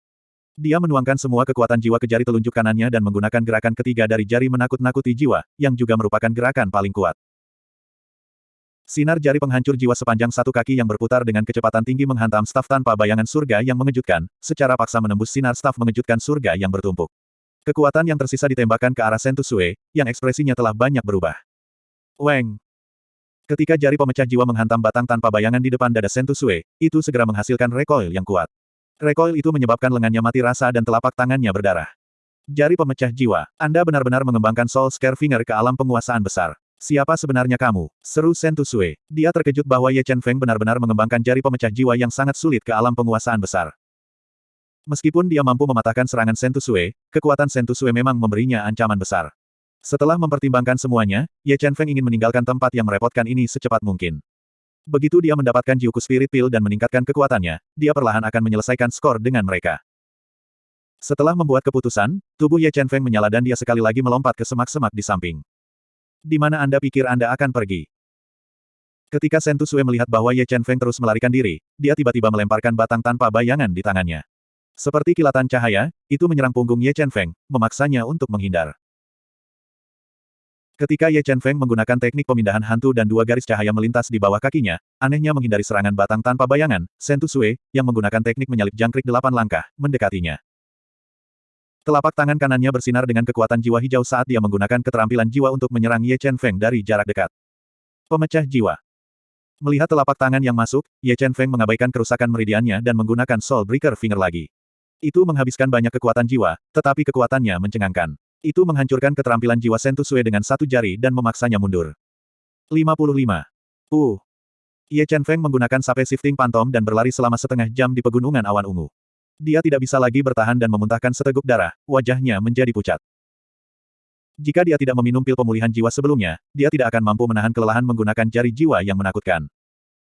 Dia menuangkan semua kekuatan jiwa ke jari telunjuk kanannya dan menggunakan gerakan ketiga dari jari menakut-nakuti jiwa, yang juga merupakan gerakan paling kuat. Sinar jari penghancur jiwa sepanjang satu kaki yang berputar dengan kecepatan tinggi menghantam staf tanpa bayangan surga yang mengejutkan, secara paksa menembus sinar staf mengejutkan surga yang bertumpuk. Kekuatan yang tersisa ditembakkan ke arah Sentu Sue, yang ekspresinya telah banyak berubah. Weng! Ketika jari pemecah jiwa menghantam batang tanpa bayangan di depan dada Sentu Sue, itu segera menghasilkan recoil yang kuat. Recoil itu menyebabkan lengannya mati rasa dan telapak tangannya berdarah. Jari pemecah jiwa, Anda benar-benar mengembangkan Soul Scare Finger ke alam penguasaan besar. Siapa sebenarnya kamu? Seru Sentu Sue. Dia terkejut bahwa Ye Chen Feng benar-benar mengembangkan jari pemecah jiwa yang sangat sulit ke alam penguasaan besar. Meskipun dia mampu mematahkan serangan Sentu Sue, kekuatan Sentu Sue memang memberinya ancaman besar. Setelah mempertimbangkan semuanya, Ye Chen Feng ingin meninggalkan tempat yang merepotkan ini secepat mungkin. Begitu dia mendapatkan Jiuku Spirit Pill dan meningkatkan kekuatannya, dia perlahan akan menyelesaikan skor dengan mereka. Setelah membuat keputusan, tubuh Ye Chen Feng menyala dan dia sekali lagi melompat ke semak-semak di samping. Di mana Anda pikir Anda akan pergi? Ketika Sentu Sue melihat bahwa Ye Chen Feng terus melarikan diri, dia tiba-tiba melemparkan batang tanpa bayangan di tangannya. Seperti kilatan cahaya, itu menyerang punggung Ye Chen Feng, memaksanya untuk menghindar. Ketika Ye Chen Feng menggunakan teknik pemindahan hantu dan dua garis cahaya melintas di bawah kakinya, anehnya menghindari serangan batang tanpa bayangan, Sentu Sue, yang menggunakan teknik menyalip jangkrik delapan langkah, mendekatinya. Telapak tangan kanannya bersinar dengan kekuatan jiwa hijau saat dia menggunakan keterampilan jiwa untuk menyerang Ye Chen Feng dari jarak dekat. Pemecah jiwa. Melihat telapak tangan yang masuk, Ye Chen Feng mengabaikan kerusakan meridiannya dan menggunakan Soul Breaker Finger lagi. Itu menghabiskan banyak kekuatan jiwa, tetapi kekuatannya mencengangkan. Itu menghancurkan keterampilan jiwa Sentu Sue dengan satu jari dan memaksanya mundur. 55. Uh. Ye Chen Feng menggunakan sape shifting pantom dan berlari selama setengah jam di pegunungan awan ungu. Dia tidak bisa lagi bertahan dan memuntahkan seteguk darah, wajahnya menjadi pucat. Jika dia tidak meminum pil pemulihan jiwa sebelumnya, dia tidak akan mampu menahan kelelahan menggunakan jari jiwa yang menakutkan.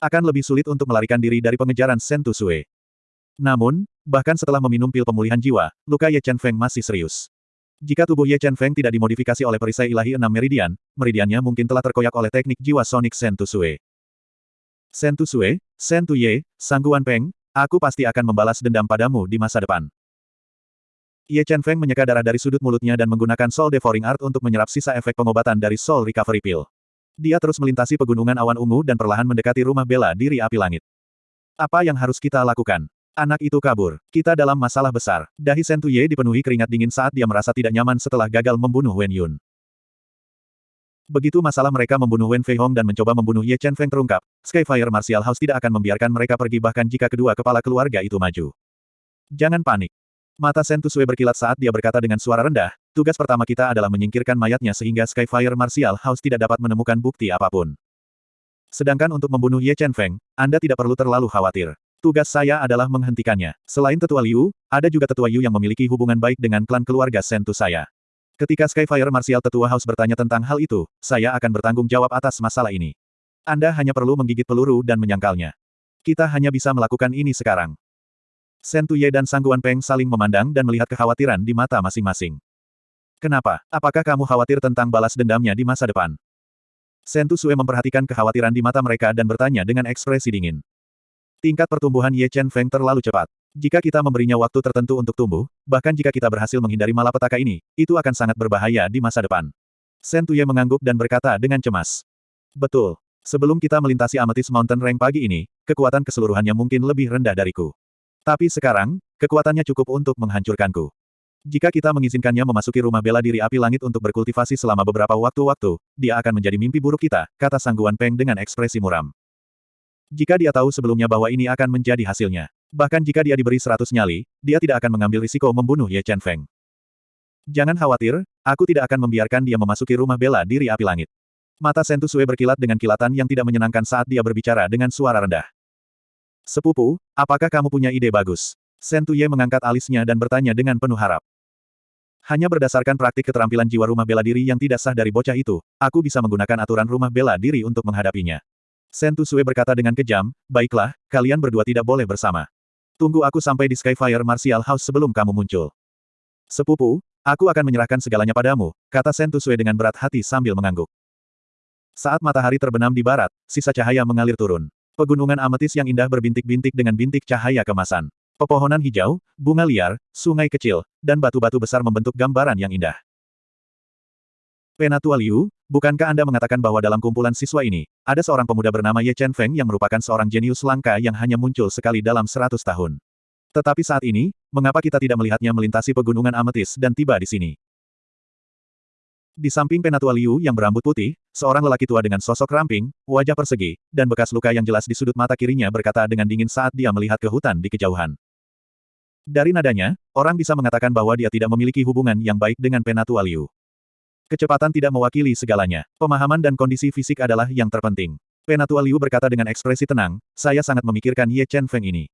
Akan lebih sulit untuk melarikan diri dari pengejaran Sentu Sue. Namun, bahkan setelah meminum pil pemulihan jiwa, luka Ye Chen Feng masih serius. Jika tubuh Ye Chen Feng tidak dimodifikasi oleh perisai ilahi enam meridian, meridiannya mungkin telah terkoyak oleh teknik jiwa Sonic Sentu Sue. Sentu Sue, Sentu Ye, Sangguan Peng, aku pasti akan membalas dendam padamu di masa depan. Ye Chen Feng menyeka darah dari sudut mulutnya dan menggunakan Soul Devouring Art untuk menyerap sisa efek pengobatan dari Soul Recovery Pill. Dia terus melintasi pegunungan awan ungu dan perlahan mendekati rumah bela diri api langit. Apa yang harus kita lakukan? Anak itu kabur. Kita dalam masalah besar. Dahi Sentuye dipenuhi keringat dingin saat dia merasa tidak nyaman setelah gagal membunuh Wen Yun. Begitu masalah mereka membunuh Wen Fei Hong dan mencoba membunuh Ye Chen Feng terungkap, Skyfire Martial House tidak akan membiarkan mereka pergi bahkan jika kedua kepala keluarga itu maju. Jangan panik. Mata Sentu Sue berkilat saat dia berkata dengan suara rendah, tugas pertama kita adalah menyingkirkan mayatnya sehingga Skyfire Martial House tidak dapat menemukan bukti apa pun. Sedangkan untuk membunuh Ye Chen Feng, Anda tidak perlu terlalu khawatir. Tugas saya adalah menghentikannya. Selain Tetua Liu, ada juga Tetua Yu yang memiliki hubungan baik dengan klan keluarga Sentu saya. Ketika Skyfire Martial Tetua House bertanya tentang hal itu, saya akan bertanggung jawab atas masalah ini. Anda hanya perlu menggigit peluru dan menyangkalnya. Kita hanya bisa melakukan ini sekarang. Sentu Ye dan Sangguan Peng saling memandang dan melihat kekhawatiran di mata masing-masing. Kenapa? Apakah kamu khawatir tentang balas dendamnya di masa depan? Sentu Sue memperhatikan kekhawatiran di mata mereka dan bertanya dengan ekspresi dingin. Tingkat pertumbuhan Ye Chen Feng terlalu cepat. Jika kita memberinya waktu tertentu untuk tumbuh, bahkan jika kita berhasil menghindari malapetaka ini, itu akan sangat berbahaya di masa depan. Sen Tuye mengangguk dan berkata dengan cemas. Betul. Sebelum kita melintasi Amethyst Mountain Rank pagi ini, kekuatan keseluruhannya mungkin lebih rendah dariku. Tapi sekarang, kekuatannya cukup untuk menghancurkanku. Jika kita mengizinkannya memasuki rumah bela diri api langit untuk berkultivasi selama beberapa waktu-waktu, dia akan menjadi mimpi buruk kita, kata Sangguan Peng dengan ekspresi muram. Jika dia tahu sebelumnya bahwa ini akan menjadi hasilnya. Bahkan jika dia diberi seratus nyali, dia tidak akan mengambil risiko membunuh Ye Chen Feng. Jangan khawatir, aku tidak akan membiarkan dia memasuki rumah bela diri api langit. Mata Sentu Sue berkilat dengan kilatan yang tidak menyenangkan saat dia berbicara dengan suara rendah. Sepupu, apakah kamu punya ide bagus? Sentu Ye mengangkat alisnya dan bertanya dengan penuh harap. Hanya berdasarkan praktik keterampilan jiwa rumah bela diri yang tidak sah dari bocah itu, aku bisa menggunakan aturan rumah bela diri untuk menghadapinya. Sentu Sue berkata dengan kejam, baiklah, kalian berdua tidak boleh bersama. Tunggu aku sampai di Skyfire Martial House sebelum kamu muncul. Sepupu, aku akan menyerahkan segalanya padamu, kata Sentu Sue dengan berat hati sambil mengangguk. Saat matahari terbenam di barat, sisa cahaya mengalir turun. Pegunungan ametis yang indah berbintik-bintik dengan bintik cahaya kemasan. Pepohonan hijau, bunga liar, sungai kecil, dan batu-batu besar membentuk gambaran yang indah. Penatua Liu, bukankah Anda mengatakan bahwa dalam kumpulan siswa ini, ada seorang pemuda bernama Ye Chen Feng yang merupakan seorang jenius langka yang hanya muncul sekali dalam seratus tahun? Tetapi saat ini, mengapa kita tidak melihatnya melintasi pegunungan ametis dan tiba di sini? Di samping Penatua Liu yang berambut putih, seorang lelaki tua dengan sosok ramping, wajah persegi, dan bekas luka yang jelas di sudut mata kirinya berkata dengan dingin saat dia melihat ke hutan di kejauhan. Dari nadanya, orang bisa mengatakan bahwa dia tidak memiliki hubungan yang baik dengan Penatua Liu. Kecepatan tidak mewakili segalanya. Pemahaman dan kondisi fisik adalah yang terpenting. Penatua Liu berkata dengan ekspresi tenang, saya sangat memikirkan Ye Chen Feng ini.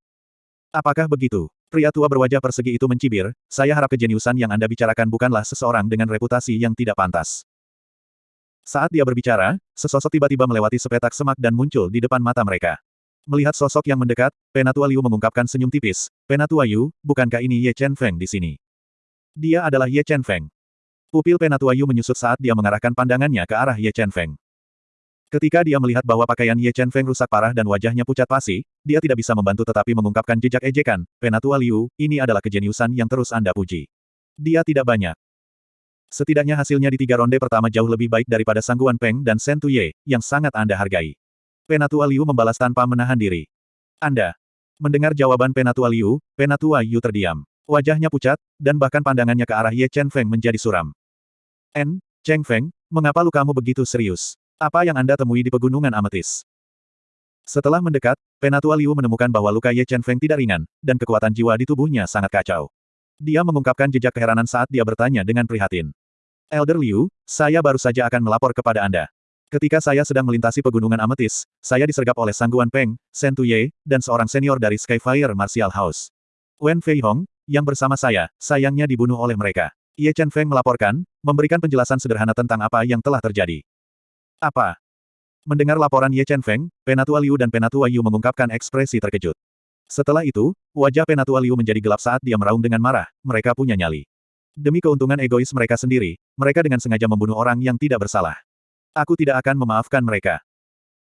Apakah begitu? Pria tua berwajah persegi itu mencibir, saya harap kejeniusan yang Anda bicarakan bukanlah seseorang dengan reputasi yang tidak pantas. Saat dia berbicara, sesosok tiba-tiba melewati sepetak semak dan muncul di depan mata mereka. Melihat sosok yang mendekat, Penatua Liu mengungkapkan senyum tipis. Penatua Yu, bukankah ini Ye Chen Feng di sini? Dia adalah Ye Chen Feng. Pupil Penatua Yu menyusut saat dia mengarahkan pandangannya ke arah Ye Chen Feng. Ketika dia melihat bahwa pakaian Ye Chen Feng rusak parah dan wajahnya pucat pasi, dia tidak bisa membantu tetapi mengungkapkan jejak ejekan. Penatua Liu, ini adalah kejeniusan yang terus Anda puji. Dia tidak banyak. Setidaknya hasilnya di tiga ronde pertama jauh lebih baik daripada Sangguan Peng dan Shen Tuye, yang sangat Anda hargai. Penatua Liu membalas tanpa menahan diri. Anda. Mendengar jawaban Penatua Liu, Penatua Yu terdiam. Wajahnya pucat, dan bahkan pandangannya ke arah Ye Chen Feng menjadi suram. En, Cheng Feng, mengapa lukamu begitu serius? Apa yang Anda temui di pegunungan ametis? Setelah mendekat, Penatua Liu menemukan bahwa luka Ye Chen Feng tidak ringan, dan kekuatan jiwa di tubuhnya sangat kacau. Dia mengungkapkan jejak keheranan saat dia bertanya dengan prihatin. Elder Liu, saya baru saja akan melapor kepada Anda. Ketika saya sedang melintasi pegunungan ametis, saya disergap oleh Sangguan Peng, Shen Tuye, dan seorang senior dari Skyfire Martial House. Wen Fei Hong, yang bersama saya, sayangnya dibunuh oleh mereka. Ye Chen Feng melaporkan, memberikan penjelasan sederhana tentang apa yang telah terjadi. Apa? Mendengar laporan Ye Chen Feng, Penatua Liu dan Penatua Yu mengungkapkan ekspresi terkejut. Setelah itu, wajah Penatua Liu menjadi gelap saat dia meraung dengan marah, mereka punya nyali. Demi keuntungan egois mereka sendiri, mereka dengan sengaja membunuh orang yang tidak bersalah. Aku tidak akan memaafkan mereka.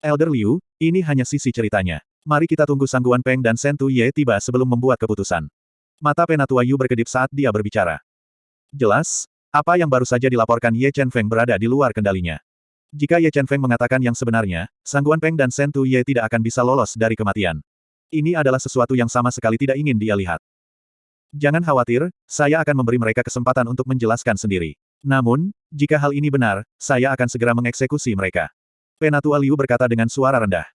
Elder Liu, ini hanya sisi ceritanya. Mari kita tunggu Sangguan Peng dan Sentu Ye tiba sebelum membuat keputusan. Mata Penatua Yu berkedip saat dia berbicara. Jelas, apa yang baru saja dilaporkan Ye Chen Feng berada di luar kendalinya. Jika Ye Chen Feng mengatakan yang sebenarnya, Sangguan Peng dan Sentu Ye tidak akan bisa lolos dari kematian. Ini adalah sesuatu yang sama sekali tidak ingin dia lihat. Jangan khawatir, saya akan memberi mereka kesempatan untuk menjelaskan sendiri. Namun, jika hal ini benar, saya akan segera mengeksekusi mereka. Penatua Liu berkata dengan suara rendah.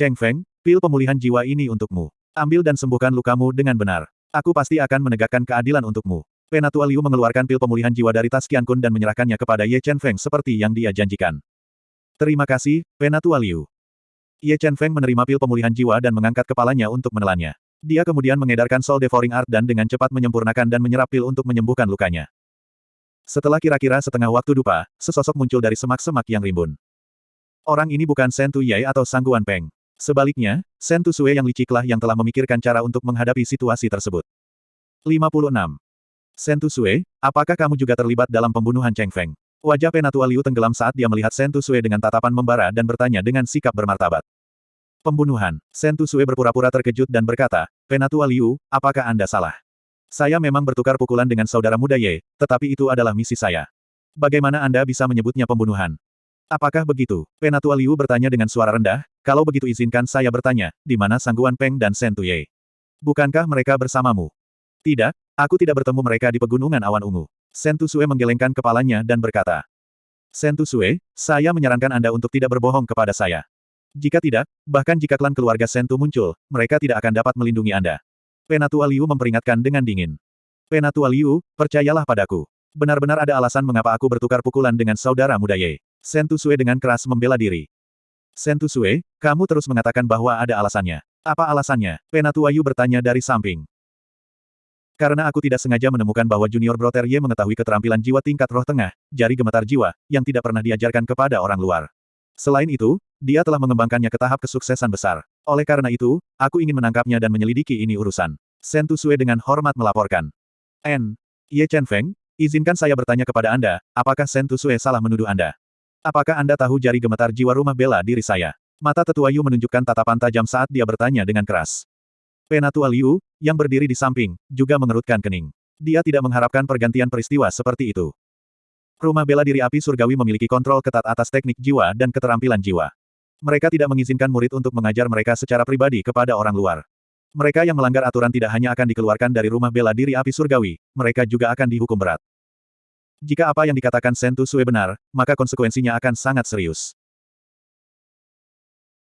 Cheng Feng, pil pemulihan jiwa ini untukmu. Ambil dan sembuhkan lukamu dengan benar. Aku pasti akan menegakkan keadilan untukmu. Penatua Liu mengeluarkan pil pemulihan jiwa dari tas Qian Kun dan menyerahkannya kepada Ye Chen Feng seperti yang dia janjikan. Terima kasih, Penatua Liu. Ye Chen Feng menerima pil pemulihan jiwa dan mengangkat kepalanya untuk menelannya. Dia kemudian mengedarkan Soul Devouring Art dan dengan cepat menyempurnakan dan menyerap pil untuk menyembuhkan lukanya. Setelah kira-kira setengah waktu dupa, sesosok muncul dari semak-semak yang rimbun. Orang ini bukan Shen Yai atau Sangguan Peng. Sebaliknya, Shen Sue yang liciklah yang telah memikirkan cara untuk menghadapi situasi tersebut. 56. Shen Sue, apakah kamu juga terlibat dalam pembunuhan Cheng Feng? Wajah Penatua Liu tenggelam saat dia melihat Shen Sue dengan tatapan membara dan bertanya dengan sikap bermartabat. Pembunuhan. Shen Sue berpura-pura terkejut dan berkata, Penatua Liu, apakah Anda salah? Saya memang bertukar pukulan dengan saudara muda Ye, tetapi itu adalah misi saya. Bagaimana Anda bisa menyebutnya pembunuhan? Apakah begitu? Penatua Liu bertanya dengan suara rendah, kalau begitu izinkan saya bertanya, di mana Sangguan Peng dan Shen Tuye? Bukankah mereka bersamamu? Tidak, Aku tidak bertemu mereka di pegunungan awan ungu. Sentu Sue menggelengkan kepalanya dan berkata. Sentu Sue, saya menyarankan Anda untuk tidak berbohong kepada saya. Jika tidak, bahkan jika klan keluarga Sentu muncul, mereka tidak akan dapat melindungi Anda. Penatua Liu memperingatkan dengan dingin. Penatua Liu, percayalah padaku. Benar-benar ada alasan mengapa aku bertukar pukulan dengan saudara muda Ye. Sentu Sue dengan keras membela diri. Sentu Sue, kamu terus mengatakan bahwa ada alasannya. Apa alasannya? Penatua Yu bertanya dari samping. Karena aku tidak sengaja menemukan bahwa Junior Brother Ye mengetahui keterampilan jiwa tingkat roh tengah, jari gemetar jiwa, yang tidak pernah diajarkan kepada orang luar. Selain itu, dia telah mengembangkannya ke tahap kesuksesan besar. Oleh karena itu, aku ingin menangkapnya dan menyelidiki ini urusan. Sentu Sue dengan hormat melaporkan. N. Ye Chen Feng, izinkan saya bertanya kepada Anda, apakah Sentu Sue salah menuduh Anda? Apakah Anda tahu jari gemetar jiwa rumah bela diri saya? Mata tetua Yu menunjukkan tatapan tajam saat dia bertanya dengan keras. Penatua Liu, yang berdiri di samping, juga mengerutkan kening. Dia tidak mengharapkan pergantian peristiwa seperti itu. Rumah bela diri api surgawi memiliki kontrol ketat atas teknik jiwa dan keterampilan jiwa. Mereka tidak mengizinkan murid untuk mengajar mereka secara pribadi kepada orang luar. Mereka yang melanggar aturan tidak hanya akan dikeluarkan dari rumah bela diri api surgawi, mereka juga akan dihukum berat. Jika apa yang dikatakan Sentu Sue benar, maka konsekuensinya akan sangat serius.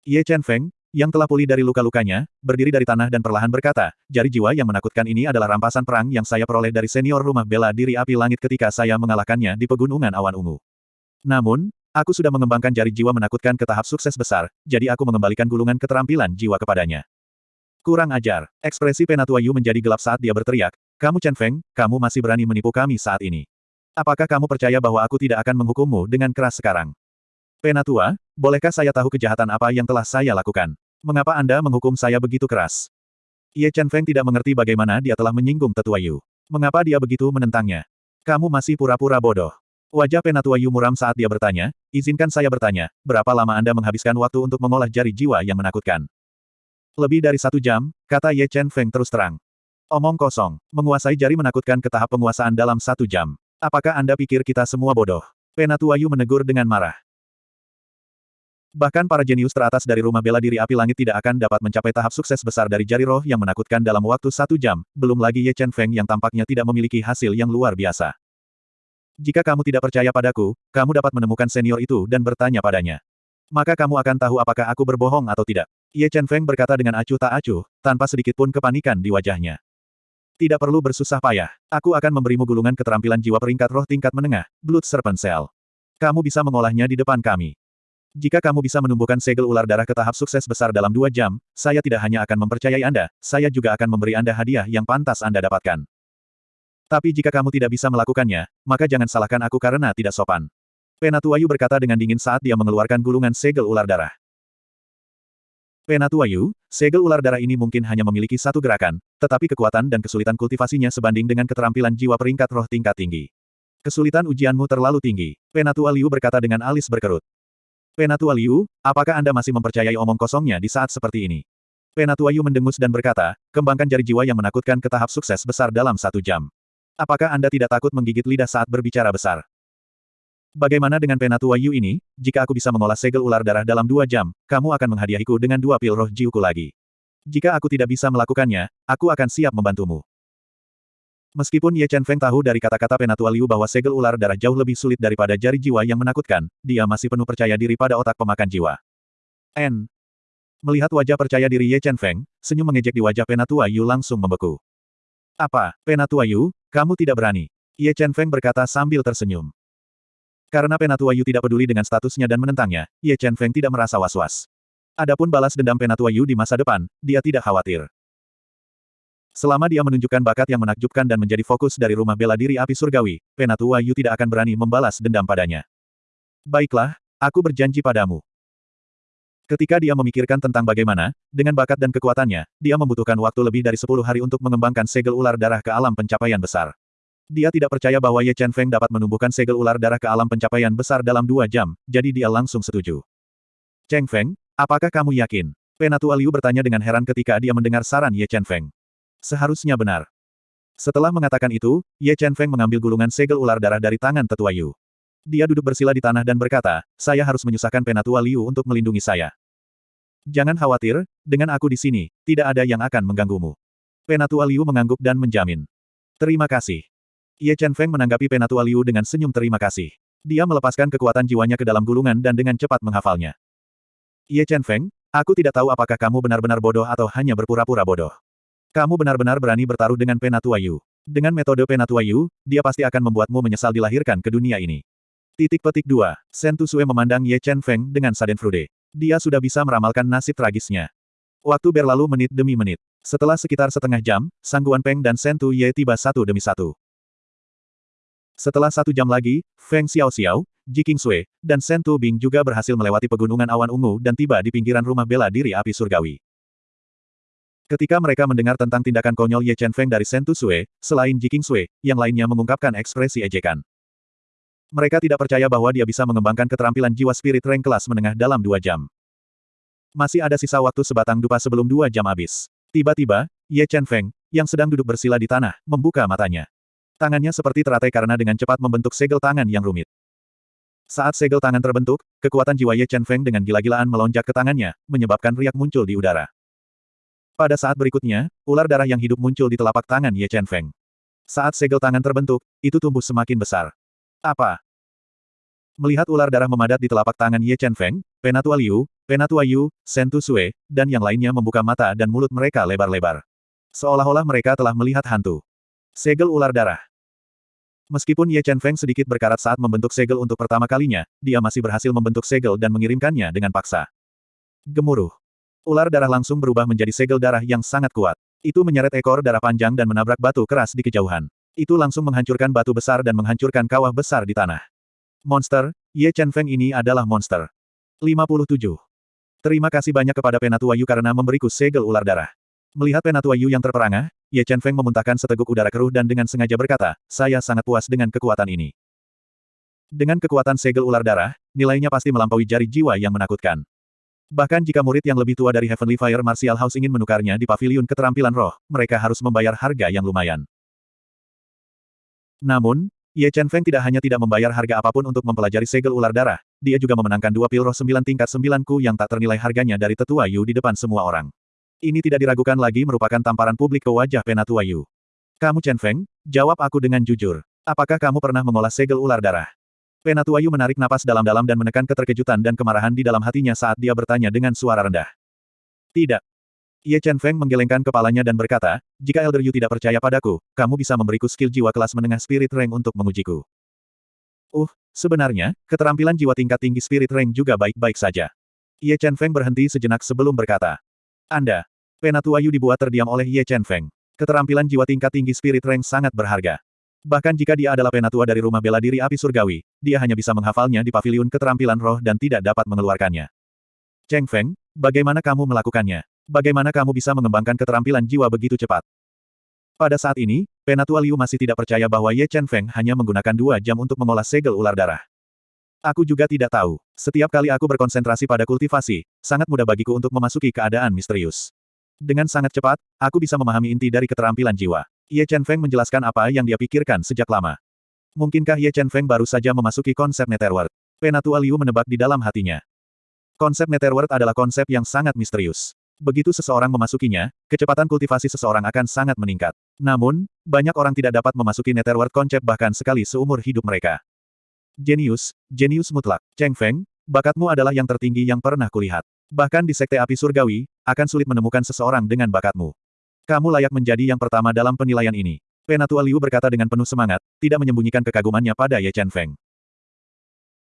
Ye Chen Feng, yang telah pulih dari luka-lukanya, berdiri dari tanah dan perlahan berkata, jari jiwa yang menakutkan ini adalah rampasan perang yang saya peroleh dari senior rumah bela diri api langit ketika saya mengalahkannya di pegunungan awan ungu. Namun, aku sudah mengembangkan jari jiwa menakutkan ke tahap sukses besar, jadi aku mengembalikan gulungan keterampilan jiwa kepadanya. Kurang ajar, ekspresi Penatua Yu menjadi gelap saat dia berteriak, kamu Chen Feng, kamu masih berani menipu kami saat ini. Apakah kamu percaya bahwa aku tidak akan menghukummu dengan keras sekarang? Penatua, bolehkah saya tahu kejahatan apa yang telah saya lakukan? Mengapa Anda menghukum saya begitu keras? Ye Chen Feng tidak mengerti bagaimana dia telah menyinggung Tetua Yu. Mengapa dia begitu menentangnya? Kamu masih pura-pura bodoh. Wajah Penatua Yu muram saat dia bertanya, izinkan saya bertanya, berapa lama Anda menghabiskan waktu untuk mengolah jari jiwa yang menakutkan? Lebih dari satu jam, kata Ye Chen Feng terus terang. Omong kosong, menguasai jari menakutkan ke tahap penguasaan dalam satu jam. Apakah Anda pikir kita semua bodoh? Penatua Yu menegur dengan marah. Bahkan para jenius teratas dari rumah bela diri api langit tidak akan dapat mencapai tahap sukses besar dari jari roh yang menakutkan dalam waktu satu jam, belum lagi Ye Chen Feng yang tampaknya tidak memiliki hasil yang luar biasa. Jika kamu tidak percaya padaku, kamu dapat menemukan senior itu dan bertanya padanya. Maka kamu akan tahu apakah aku berbohong atau tidak. Ye Chen Feng berkata dengan acuh tak acuh, tanpa sedikit pun kepanikan di wajahnya. Tidak perlu bersusah payah. Aku akan memberimu gulungan keterampilan jiwa peringkat roh tingkat menengah, Blood Serpent Cell. Kamu bisa mengolahnya di depan kami. Jika kamu bisa menumbuhkan segel ular darah ke tahap sukses besar dalam dua jam, saya tidak hanya akan mempercayai Anda, saya juga akan memberi Anda hadiah yang pantas Anda dapatkan. Tapi jika kamu tidak bisa melakukannya, maka jangan salahkan aku karena tidak sopan. Penatuayu berkata dengan dingin saat dia mengeluarkan gulungan segel ular darah. Penatua Yu, segel ular darah ini mungkin hanya memiliki satu gerakan, tetapi kekuatan dan kesulitan kultivasinya sebanding dengan keterampilan jiwa peringkat roh tingkat tinggi. Kesulitan ujianmu terlalu tinggi. Penatua Liu berkata dengan alis berkerut. Penatua Liu, apakah Anda masih mempercayai omong kosongnya di saat seperti ini? Penatua Yu mendengus dan berkata, kembangkan jari jiwa yang menakutkan ke tahap sukses besar dalam satu jam. Apakah Anda tidak takut menggigit lidah saat berbicara besar? Bagaimana dengan penatua Yu ini, jika aku bisa mengolah segel ular darah dalam dua jam, kamu akan menghadiahiku dengan dua pil roh jiuku lagi. Jika aku tidak bisa melakukannya, aku akan siap membantumu. Meskipun Ye Chen Feng tahu dari kata-kata penatua Liu bahwa segel ular darah jauh lebih sulit daripada jari jiwa yang menakutkan, dia masih penuh percaya diri pada otak pemakan jiwa. N. Melihat wajah percaya diri Ye Chen Feng, senyum mengejek di wajah penatua Yu langsung membeku. Apa, penatua Yu, kamu tidak berani? Ye Chen Feng berkata sambil tersenyum. Karena Penatua Yu tidak peduli dengan statusnya dan menentangnya, Ye Chen Feng tidak merasa was-was. Adapun balas dendam Penatua Yu di masa depan, dia tidak khawatir. Selama dia menunjukkan bakat yang menakjubkan dan menjadi fokus dari rumah bela diri api surgawi, Penatua Yu tidak akan berani membalas dendam padanya. Baiklah, aku berjanji padamu. Ketika dia memikirkan tentang bagaimana, dengan bakat dan kekuatannya, dia membutuhkan waktu lebih dari 10 hari untuk mengembangkan segel ular darah ke alam pencapaian besar. Dia tidak percaya bahwa Ye Chen Feng dapat menumbuhkan segel ular darah ke alam pencapaian besar dalam dua jam, jadi dia langsung setuju. Cheng Feng, apakah kamu yakin? Penatua Liu bertanya dengan heran ketika dia mendengar saran Ye Chen Feng. Seharusnya benar. Setelah mengatakan itu, Ye Chen Feng mengambil gulungan segel ular darah dari tangan tetua Yu. Dia duduk bersila di tanah dan berkata, saya harus menyusahkan Penatua Liu untuk melindungi saya. Jangan khawatir, dengan aku di sini, tidak ada yang akan mengganggumu. Penatua Liu mengangguk dan menjamin. Terima kasih. Ye Chen Feng menanggapi Penatua Liu dengan senyum terima kasih. Dia melepaskan kekuatan jiwanya ke dalam gulungan dan dengan cepat menghafalnya. Ye Chen Feng, aku tidak tahu apakah kamu benar-benar bodoh atau hanya berpura-pura bodoh. Kamu benar-benar berani bertaruh dengan Penatua Yu. Dengan metode Penatua Yu, dia pasti akan membuatmu menyesal dilahirkan ke dunia ini. Titik petik 2. Shen Sue memandang Ye Chen Feng dengan Frude. Dia sudah bisa meramalkan nasib tragisnya. Waktu berlalu menit demi menit. Setelah sekitar setengah jam, Sangguan Peng dan Shen Ye tiba satu demi satu. Setelah satu jam lagi, Feng Xiao Xiao, Ji Sui, dan Shen Bing juga berhasil melewati pegunungan awan ungu dan tiba di pinggiran rumah bela diri api surgawi. Ketika mereka mendengar tentang tindakan konyol Ye Chen Feng dari Shen Sui, selain Ji Sui, yang lainnya mengungkapkan ekspresi ejekan. Mereka tidak percaya bahwa dia bisa mengembangkan keterampilan jiwa spirit rank kelas menengah dalam dua jam. Masih ada sisa waktu sebatang dupa sebelum dua jam habis. Tiba-tiba, Ye Chen Feng, yang sedang duduk bersila di tanah, membuka matanya. Tangannya seperti teratai karena dengan cepat membentuk segel tangan yang rumit. Saat segel tangan terbentuk, kekuatan jiwa Ye Chen Feng dengan gila-gilaan melonjak ke tangannya, menyebabkan riak muncul di udara. Pada saat berikutnya, ular darah yang hidup muncul di telapak tangan Ye Chen Feng. Saat segel tangan terbentuk, itu tumbuh semakin besar. Apa? Melihat ular darah memadat di telapak tangan Ye Chen Feng, Penatua Liu, Penatua Yu, Sentu Sue, dan yang lainnya membuka mata dan mulut mereka lebar-lebar. Seolah-olah mereka telah melihat hantu. Segel ular darah. Meskipun Ye Chen Feng sedikit berkarat saat membentuk segel untuk pertama kalinya, dia masih berhasil membentuk segel dan mengirimkannya dengan paksa. Gemuruh. Ular darah langsung berubah menjadi segel darah yang sangat kuat. Itu menyeret ekor darah panjang dan menabrak batu keras di kejauhan. Itu langsung menghancurkan batu besar dan menghancurkan kawah besar di tanah. Monster, Ye Chen Feng ini adalah monster. 57. Terima kasih banyak kepada Penatua Yu karena memberiku segel ular darah. Melihat Penatua Yu yang terperangah, Ye Chen Feng memuntahkan seteguk udara keruh dan dengan sengaja berkata, saya sangat puas dengan kekuatan ini. Dengan kekuatan segel ular darah, nilainya pasti melampaui jari jiwa yang menakutkan. Bahkan jika murid yang lebih tua dari Heavenly Fire Martial House ingin menukarnya di pavilion keterampilan roh, mereka harus membayar harga yang lumayan. Namun, Ye Chen Feng tidak hanya tidak membayar harga apa pun untuk mempelajari segel ular darah, dia juga memenangkan dua pil roh sembilan tingkat sembilanku yang tak ternilai harganya dari tetua Yu di depan semua orang. Ini tidak diragukan lagi merupakan tamparan publik ke wajah penatua Yu. Kamu Chen Feng, jawab aku dengan jujur. Apakah kamu pernah mengolah segel ular darah? Penatua Yu menarik napas dalam-dalam dan menekan keterkejutan dan kemarahan di dalam hatinya saat dia bertanya dengan suara rendah. Tidak. Ye Chen Feng menggelengkan kepalanya dan berkata, jika Elder Yu tidak percaya padaku, kamu bisa memberiku skill jiwa kelas menengah Spirit Rank untuk mengujiku. Uh, sebenarnya, keterampilan jiwa tingkat tinggi Spirit Rank juga baik-baik saja. Ye Chen Feng berhenti sejenak sebelum berkata. Anda. Penatua Yu dibuat terdiam oleh Ye Chen Feng. Keterampilan jiwa tingkat tinggi Spirit Rank sangat berharga. Bahkan jika dia adalah penatua dari rumah bela diri api surgawi, dia hanya bisa menghafalnya di pavilion keterampilan roh dan tidak dapat mengeluarkannya. Cheng Feng, bagaimana kamu melakukannya? Bagaimana kamu bisa mengembangkan keterampilan jiwa begitu cepat? Pada saat ini, Penatua Liu masih tidak percaya bahwa Ye Chen Feng hanya menggunakan dua jam untuk mengolah segel ular darah. Aku juga tidak tahu. Setiap kali aku berkonsentrasi pada kultivasi, sangat mudah bagiku untuk memasuki keadaan misterius. Dengan sangat cepat, aku bisa memahami inti dari keterampilan jiwa. Ye Chen Feng menjelaskan apa yang dia pikirkan sejak lama. Mungkinkah Ye Chen Feng baru saja memasuki konsep Netherworld? Penatua Liu menebak di dalam hatinya. Konsep Netherworld adalah konsep yang sangat misterius. Begitu seseorang memasukinya, kecepatan kultivasi seseorang akan sangat meningkat. Namun, banyak orang tidak dapat memasuki Netherworld konsep bahkan sekali seumur hidup mereka. Jenius, jenius mutlak. Cheng Feng, bakatmu adalah yang tertinggi yang pernah kulihat. Bahkan di Sekte Api Surgawi, akan sulit menemukan seseorang dengan bakatmu. Kamu layak menjadi yang pertama dalam penilaian ini. Penatua Liu berkata dengan penuh semangat, tidak menyembunyikan kekagumannya pada Ye Chen Feng.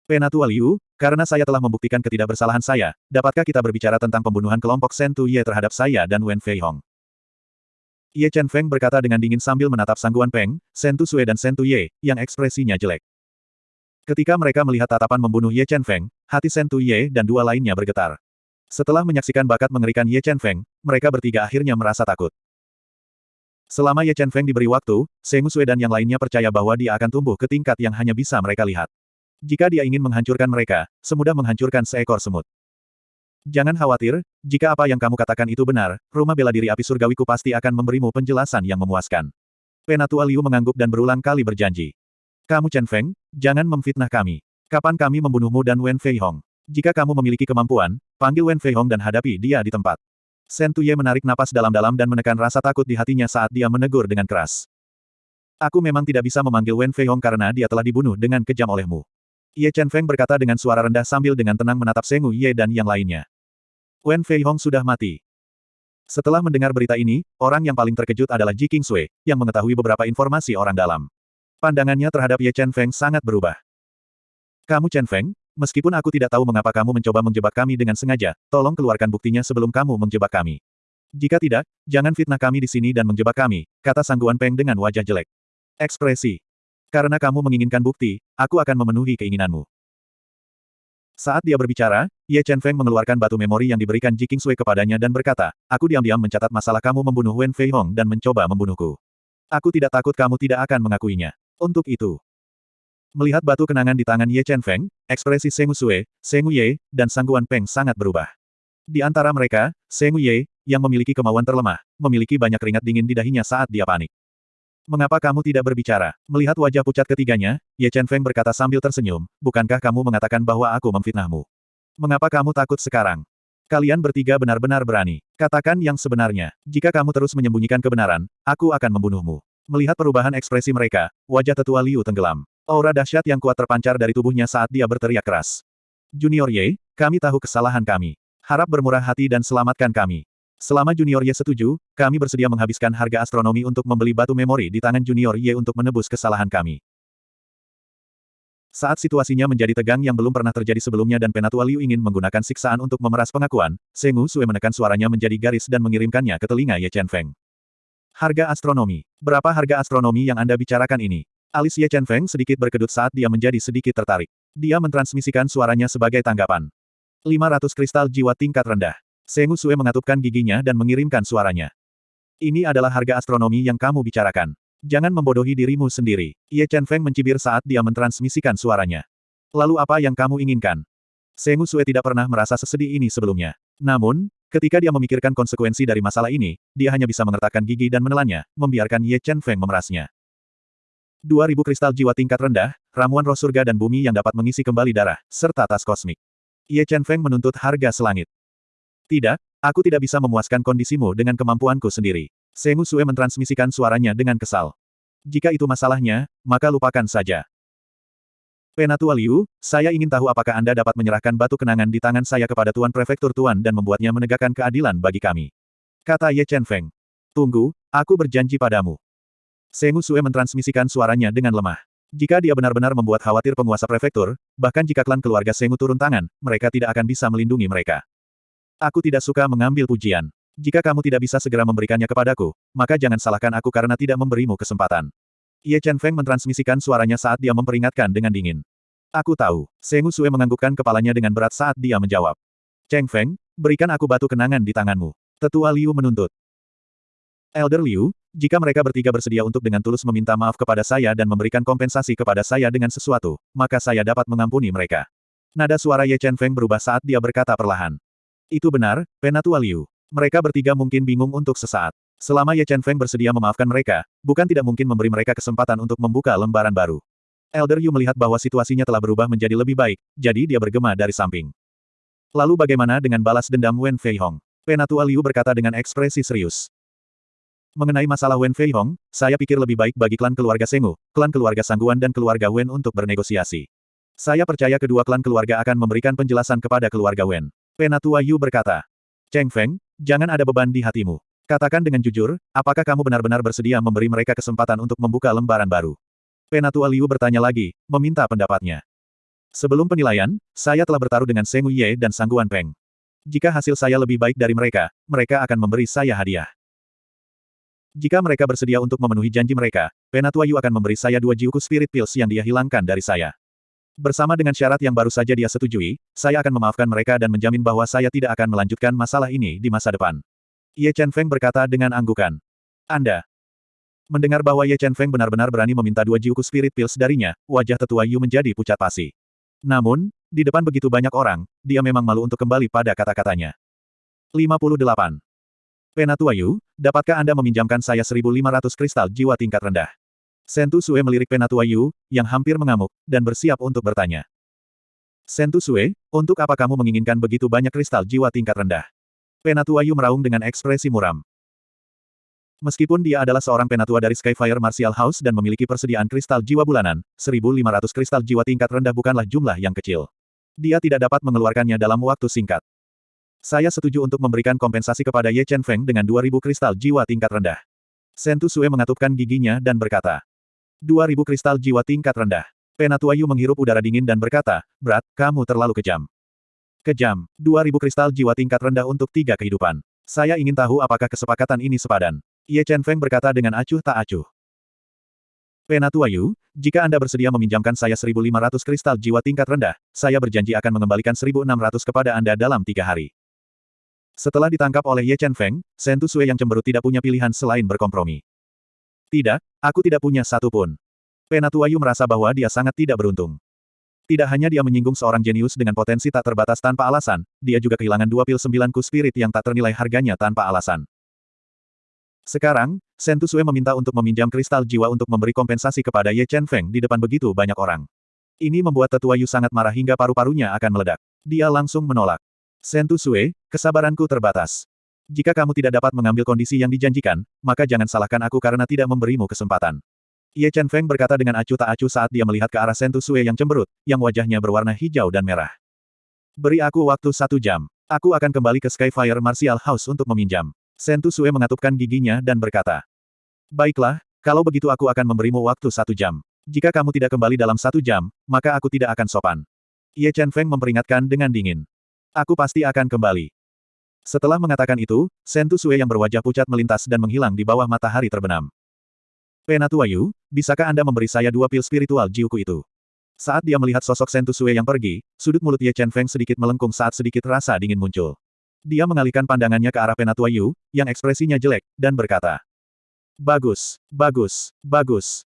Penatua Liu, karena saya telah membuktikan ketidakbersalahan saya, dapatkah kita berbicara tentang pembunuhan kelompok Sentu Ye terhadap saya dan Wen Fei Hong? Ye Chen Feng berkata dengan dingin sambil menatap Sangguan Peng, Sentu Sue dan Sentu Ye, yang ekspresinya jelek. Ketika mereka melihat tatapan membunuh Ye Chen Feng, hati Sentu Ye dan dua lainnya bergetar. Setelah menyaksikan bakat mengerikan Ye Chen Feng, mereka bertiga akhirnya merasa takut. Selama Ye Chen Feng diberi waktu, Seng Sue dan yang lainnya percaya bahwa dia akan tumbuh ke tingkat yang hanya bisa mereka lihat. Jika dia ingin menghancurkan mereka, semudah menghancurkan seekor semut. Jangan khawatir, jika apa yang kamu katakan itu benar, rumah bela diri api surgawiku pasti akan memberimu penjelasan yang memuaskan. Penatua Liu mengangguk dan berulang kali berjanji. Kamu Chen Feng, jangan memfitnah kami. Kapan kami membunuhmu dan Wen Fei Hong? Jika kamu memiliki kemampuan, panggil Wen Fei Hong dan hadapi dia di tempat. Shen Tuye menarik napas dalam-dalam dan menekan rasa takut di hatinya saat dia menegur dengan keras. Aku memang tidak bisa memanggil Wen Fei Hong karena dia telah dibunuh dengan kejam olehmu. Ye Chen Feng berkata dengan suara rendah sambil dengan tenang menatap Sengu Ye dan yang lainnya. Wen Fei Hong sudah mati. Setelah mendengar berita ini, orang yang paling terkejut adalah Ji King Sui, yang mengetahui beberapa informasi orang dalam. Pandangannya terhadap Ye Chen Feng sangat berubah. Kamu Chen Feng, meskipun aku tidak tahu mengapa kamu mencoba menjebak kami dengan sengaja, tolong keluarkan buktinya sebelum kamu menjebak kami. Jika tidak, jangan fitnah kami di sini dan menjebak kami, kata Sangguan Peng dengan wajah jelek. Ekspresi. Karena kamu menginginkan bukti, aku akan memenuhi keinginanmu. Saat dia berbicara, Ye Chen Feng mengeluarkan batu memori yang diberikan Ji Sui kepadanya dan berkata, aku diam-diam mencatat masalah kamu membunuh Wen Fei Hong dan mencoba membunuhku. Aku tidak takut kamu tidak akan mengakuinya. Untuk itu, Melihat batu kenangan di tangan Ye Chen Feng, ekspresi Seng Sui, Seng Ye, dan Sangguan Peng sangat berubah. Di antara mereka, Seng Ye, yang memiliki kemauan terlemah, memiliki banyak keringat dingin di dahinya saat dia panik. Mengapa kamu tidak berbicara? Melihat wajah pucat ketiganya, Ye Chen Feng berkata sambil tersenyum, bukankah kamu mengatakan bahwa aku memfitnahmu? Mengapa kamu takut sekarang? Kalian bertiga benar-benar berani. Katakan yang sebenarnya. Jika kamu terus menyembunyikan kebenaran, aku akan membunuhmu. Melihat perubahan ekspresi mereka, wajah tetua Liu tenggelam. Aura dahsyat yang kuat terpancar dari tubuhnya saat dia berteriak keras. Junior Ye, kami tahu kesalahan kami. Harap bermurah hati dan selamatkan kami. Selama Junior Ye setuju, kami bersedia menghabiskan harga astronomi untuk membeli batu memori di tangan Junior Ye untuk menebus kesalahan kami. Saat situasinya menjadi tegang yang belum pernah terjadi sebelumnya dan Penatua Liu ingin menggunakan siksaan untuk memeras pengakuan, Sengu Sue menekan suaranya menjadi garis dan mengirimkannya ke telinga Ye Chen Feng. Harga astronomi. Berapa harga astronomi yang Anda bicarakan ini? Alis Chen Feng sedikit berkedut saat dia menjadi sedikit tertarik. Dia mentransmisikan suaranya sebagai tanggapan. 500 kristal jiwa tingkat rendah. Sengu Sue mengatupkan giginya dan mengirimkan suaranya. Ini adalah harga astronomi yang kamu bicarakan. Jangan membodohi dirimu sendiri. Ye Chen Feng mencibir saat dia mentransmisikan suaranya. Lalu apa yang kamu inginkan? Sengu Sue tidak pernah merasa sesedih ini sebelumnya. Namun, ketika dia memikirkan konsekuensi dari masalah ini, dia hanya bisa mengertakkan gigi dan menelannya, membiarkan Ye Chen Feng memerasnya. 2000 kristal jiwa tingkat rendah, ramuan roh surga dan bumi yang dapat mengisi kembali darah, serta tas kosmik. Ye Chen Feng menuntut harga selangit. Tidak, aku tidak bisa memuaskan kondisimu dengan kemampuanku sendiri. Sengu Sue mentransmisikan suaranya dengan kesal. Jika itu masalahnya, maka lupakan saja. Penatua Liu, saya ingin tahu apakah Anda dapat menyerahkan batu kenangan di tangan saya kepada Tuan Prefektur Tuan dan membuatnya menegakkan keadilan bagi kami. Kata Ye Chen Feng. Tunggu, aku berjanji padamu. Sengu Sue mentransmisikan suaranya dengan lemah. Jika dia benar-benar membuat khawatir penguasa prefektur, bahkan jika klan keluarga Sengu turun tangan, mereka tidak akan bisa melindungi mereka. Aku tidak suka mengambil pujian. Jika kamu tidak bisa segera memberikannya kepadaku, maka jangan salahkan aku karena tidak memberimu kesempatan. Ye Chen Feng mentransmisikan suaranya saat dia memperingatkan dengan dingin. Aku tahu. Sengu Sue menganggukkan kepalanya dengan berat saat dia menjawab. Cheng Feng, berikan aku batu kenangan di tanganmu. Tetua Liu menuntut. Elder Liu, jika mereka bertiga bersedia untuk dengan tulus meminta maaf kepada saya dan memberikan kompensasi kepada saya dengan sesuatu, maka saya dapat mengampuni mereka. Nada suara Ye Chen Feng berubah saat dia berkata perlahan. Itu benar, Penatua Liu. Mereka bertiga mungkin bingung untuk sesaat. Selama Ye Chen Feng bersedia memaafkan mereka, bukan tidak mungkin memberi mereka kesempatan untuk membuka lembaran baru. Elder Yu melihat bahwa situasinya telah berubah menjadi lebih baik, jadi dia bergema dari samping. Lalu bagaimana dengan balas dendam Wen Fei Hong? Penatua Liu berkata dengan ekspresi serius. Mengenai masalah Wen Fei Hong, saya pikir lebih baik bagi klan keluarga Sengu, klan keluarga Sangguan dan keluarga Wen untuk bernegosiasi. Saya percaya kedua klan keluarga akan memberikan penjelasan kepada keluarga Wen. Penatua Yu berkata. Cheng Feng, jangan ada beban di hatimu. Katakan dengan jujur, apakah kamu benar-benar bersedia memberi mereka kesempatan untuk membuka lembaran baru? Penatua Liu bertanya lagi, meminta pendapatnya. Sebelum penilaian, saya telah bertaruh dengan Seng Ye dan Sangguan Peng. Jika hasil saya lebih baik dari mereka, mereka akan memberi saya hadiah. Jika mereka bersedia untuk memenuhi janji mereka, Penatua Yu akan memberi saya dua jiuku spirit pills yang dia hilangkan dari saya. Bersama dengan syarat yang baru saja dia setujui, saya akan memaafkan mereka dan menjamin bahwa saya tidak akan melanjutkan masalah ini di masa depan. Ye Chen Feng berkata dengan anggukan. Anda. Mendengar bahwa Ye Chen Feng benar-benar berani meminta dua jiuku spirit pills darinya, wajah tetua Yu menjadi pucat pasi. Namun, di depan begitu banyak orang, dia memang malu untuk kembali pada kata-katanya. 58. Penatua Yu, dapatkah Anda meminjamkan saya 1500 kristal jiwa tingkat rendah? Sentu Sue melirik Penatua Yu, yang hampir mengamuk, dan bersiap untuk bertanya. Sentu Sue, untuk apa kamu menginginkan begitu banyak kristal jiwa tingkat rendah? Penatua Yu meraung dengan ekspresi muram. Meskipun dia adalah seorang penatua dari Skyfire Martial House dan memiliki persediaan kristal jiwa bulanan, 1.500 kristal jiwa tingkat rendah bukanlah jumlah yang kecil. Dia tidak dapat mengeluarkannya dalam waktu singkat. Saya setuju untuk memberikan kompensasi kepada Ye Chen Feng dengan 2.000 kristal jiwa tingkat rendah. Sentu Sue mengatupkan giginya dan berkata, 2.000 kristal jiwa tingkat rendah. Penatua Yu menghirup udara dingin dan berkata, Berat, kamu terlalu kejam. Kejam, 2.000 kristal jiwa tingkat rendah untuk tiga kehidupan. Saya ingin tahu apakah kesepakatan ini sepadan. Ye Chen Feng berkata dengan acuh tak acuh. Penatua Yu, jika Anda bersedia meminjamkan saya 1.500 kristal jiwa tingkat rendah, saya berjanji akan mengembalikan 1.600 kepada Anda dalam tiga hari. Setelah ditangkap oleh Ye Chen Feng, Sentu Sui yang cemberut tidak punya pilihan selain berkompromi. Tidak, aku tidak punya satu pun. Penatua Yu merasa bahwa dia sangat tidak beruntung. Tidak hanya dia menyinggung seorang jenius dengan potensi tak terbatas tanpa alasan, dia juga kehilangan dua pil sembilanku spirit yang tak ternilai harganya tanpa alasan. Sekarang, Sentu Sue meminta untuk meminjam kristal jiwa untuk memberi kompensasi kepada Ye Chen Feng di depan begitu banyak orang. Ini membuat tetua Yu sangat marah hingga paru-parunya akan meledak. Dia langsung menolak. Sentu Sue, kesabaranku terbatas. Jika kamu tidak dapat mengambil kondisi yang dijanjikan, maka jangan salahkan aku karena tidak memberimu kesempatan. Ye Chen Feng berkata dengan acuh tak acuh saat dia melihat ke arah Sentu Sue yang cemberut, yang wajahnya berwarna hijau dan merah. Beri aku waktu satu jam. Aku akan kembali ke Skyfire Martial House untuk meminjam. Sentu Sue mengatupkan giginya dan berkata. Baiklah, kalau begitu aku akan memberimu waktu satu jam. Jika kamu tidak kembali dalam satu jam, maka aku tidak akan sopan. Ye Chen Feng memperingatkan dengan dingin. Aku pasti akan kembali. Setelah mengatakan itu, Sentu Sue yang berwajah pucat melintas dan menghilang di bawah matahari terbenam. Penatua Yu, bisakah Anda memberi saya dua pil spiritual jiuku itu? Saat dia melihat sosok Sentu Sue yang pergi, sudut mulut Ye Chen Feng sedikit melengkung saat sedikit rasa dingin muncul. Dia mengalihkan pandangannya ke arah Penatua Yu, yang ekspresinya jelek, dan berkata. Bagus, bagus, bagus.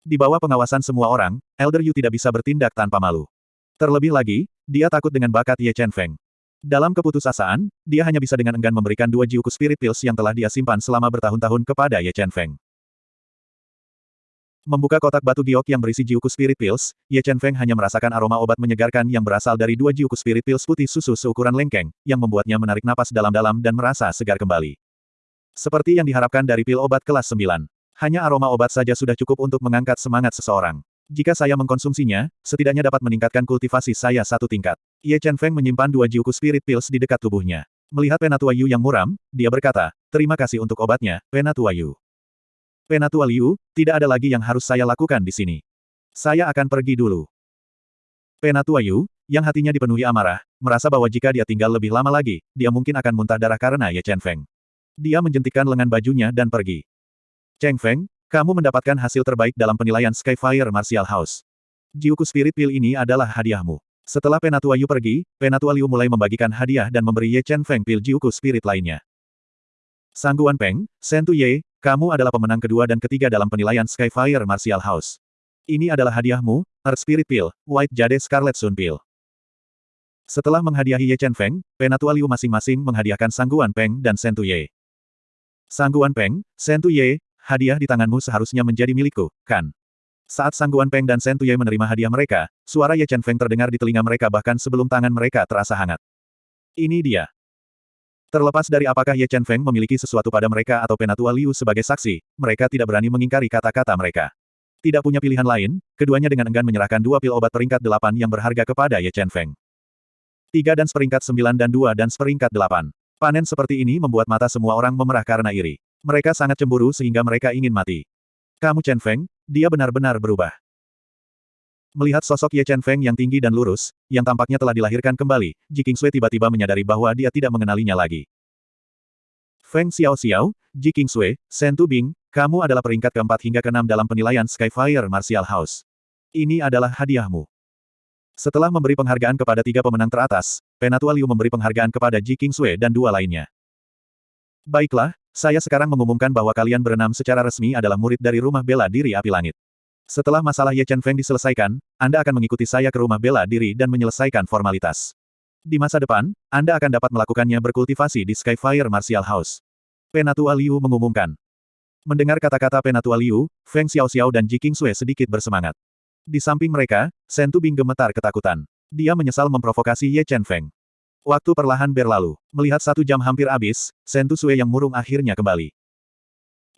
Di bawah pengawasan semua orang, Elder Yu tidak bisa bertindak tanpa malu. Terlebih lagi, dia takut dengan bakat Ye Chen Feng. Dalam keputusasaan, dia hanya bisa dengan enggan memberikan dua jiuku spirit pills yang telah dia simpan selama bertahun-tahun kepada Ye Chen Feng. Membuka kotak batu giok yang berisi jiuku spirit pills, Ye Chen Feng hanya merasakan aroma obat menyegarkan yang berasal dari dua jiuku spirit pills putih susu seukuran lengkeng, yang membuatnya menarik napas dalam-dalam dan merasa segar kembali. Seperti yang diharapkan dari pil obat kelas 9. Hanya aroma obat saja sudah cukup untuk mengangkat semangat seseorang. Jika saya mengkonsumsinya, setidaknya dapat meningkatkan kultivasi saya satu tingkat. Ye Chen Feng menyimpan dua jiuku spirit pills di dekat tubuhnya. Melihat Penatua Yu yang muram, dia berkata, terima kasih untuk obatnya, Penatua Yu. Penatua Liu, tidak ada lagi yang harus saya lakukan di sini. Saya akan pergi dulu. Penatua Yu, yang hatinya dipenuhi amarah, merasa bahwa jika dia tinggal lebih lama lagi, dia mungkin akan muntah darah karena Ye Chen Feng. Dia menjentikkan lengan bajunya dan pergi. Cheng Feng, kamu mendapatkan hasil terbaik dalam penilaian Skyfire Martial House. Jiuku Spirit Pill ini adalah hadiahmu. Setelah Penatua Yu pergi, Penatua Liu mulai membagikan hadiah dan memberi Ye Chen Feng Pil Jiuku Spirit lainnya. Sangguan Peng, Sentu Ye, kamu adalah pemenang kedua dan ketiga dalam penilaian Skyfire Martial House. Ini adalah hadiahmu, Earth Spirit Pill, White Jade Scarlet Sun Pill. Setelah menghadiahi Ye Chen Feng, Penatua Liu masing-masing menghadiahkan Sangguan Peng dan Sentu Ye. Sangguan Peng, Sentu Ye, hadiah di tanganmu seharusnya menjadi milikku, kan? Saat Sangguan Peng dan Sentu Ye menerima hadiah mereka, suara Ye Chen Feng terdengar di telinga mereka bahkan sebelum tangan mereka terasa hangat. Ini dia. Terlepas dari apakah Ye Chen Feng memiliki sesuatu pada mereka atau Penatua Liu sebagai saksi, mereka tidak berani mengingkari kata-kata mereka. Tidak punya pilihan lain, keduanya dengan enggan menyerahkan dua pil obat peringkat delapan yang berharga kepada Ye Chen Feng. Tiga dan seperingkat sembilan dan dua dan seperingkat delapan. Panen seperti ini membuat mata semua orang memerah karena iri. Mereka sangat cemburu sehingga mereka ingin mati. Kamu Chen Feng, dia benar-benar berubah. Melihat sosok Ye Chen Feng yang tinggi dan lurus, yang tampaknya telah dilahirkan kembali, Ji Kingsui tiba-tiba menyadari bahwa dia tidak mengenalinya lagi. Feng Xiao Xiao, Ji Kingsui, Shen Bing, kamu adalah peringkat keempat hingga keenam dalam penilaian Skyfire Martial House. Ini adalah hadiahmu. Setelah memberi penghargaan kepada tiga pemenang teratas, Penatua Liu memberi penghargaan kepada Ji Kingsui dan dua lainnya. Baiklah, saya sekarang mengumumkan bahwa kalian berenam secara resmi adalah murid dari rumah bela diri api langit. Setelah masalah Ye Chen Feng diselesaikan, Anda akan mengikuti saya ke rumah bela diri dan menyelesaikan formalitas. Di masa depan, Anda akan dapat melakukannya berkultivasi di Skyfire Martial House. Penatua Liu mengumumkan. Mendengar kata-kata Penatua Liu, Feng Xiao Xiao dan Ji Sui sedikit bersemangat. Di samping mereka, Shen Tubing gemetar ketakutan. Dia menyesal memprovokasi Ye Chen Feng. Waktu perlahan berlalu. Melihat satu jam hampir habis, Shen Sui yang murung akhirnya kembali.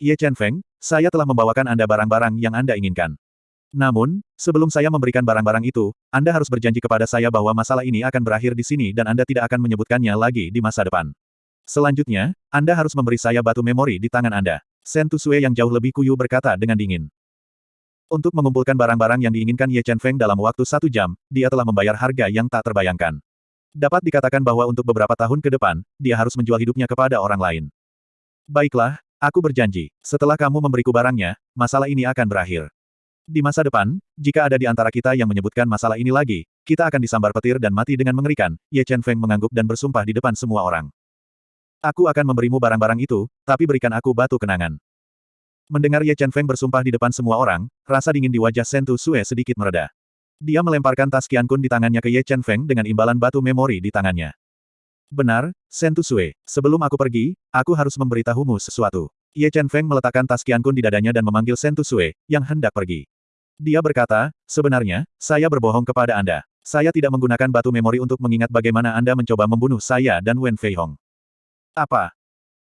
Ye Chen Feng, saya telah membawakan Anda barang-barang yang Anda inginkan. Namun, sebelum saya memberikan barang-barang itu, Anda harus berjanji kepada saya bahwa masalah ini akan berakhir di sini dan Anda tidak akan menyebutkannya lagi di masa depan. Selanjutnya, Anda harus memberi saya batu memori di tangan Anda. Sen Tusue yang jauh lebih kuyu berkata dengan dingin. Untuk mengumpulkan barang-barang yang diinginkan Ye Chen Feng dalam waktu satu jam, dia telah membayar harga yang tak terbayangkan. Dapat dikatakan bahwa untuk beberapa tahun ke depan, dia harus menjual hidupnya kepada orang lain. Baiklah, aku berjanji, setelah kamu memberiku barangnya, masalah ini akan berakhir. Di masa depan, jika ada di antara kita yang menyebutkan masalah ini lagi, kita akan disambar petir dan mati dengan mengerikan, Ye Chen Feng mengangguk dan bersumpah di depan semua orang. Aku akan memberimu barang-barang itu, tapi berikan aku batu kenangan. Mendengar Ye Chen Feng bersumpah di depan semua orang, rasa dingin di wajah Sentu Sue sedikit mereda. Dia melemparkan tas Qian Kun di tangannya ke Ye Chen Feng dengan imbalan batu memori di tangannya. Benar, Sentu Sue, sebelum aku pergi, aku harus memberitahumu sesuatu. Ye Chen Feng meletakkan tas Qian Kun di dadanya dan memanggil Sentu Sue, yang hendak pergi. Dia berkata, sebenarnya, saya berbohong kepada Anda. Saya tidak menggunakan batu memori untuk mengingat bagaimana Anda mencoba membunuh saya dan Wen Fei Hong. Apa?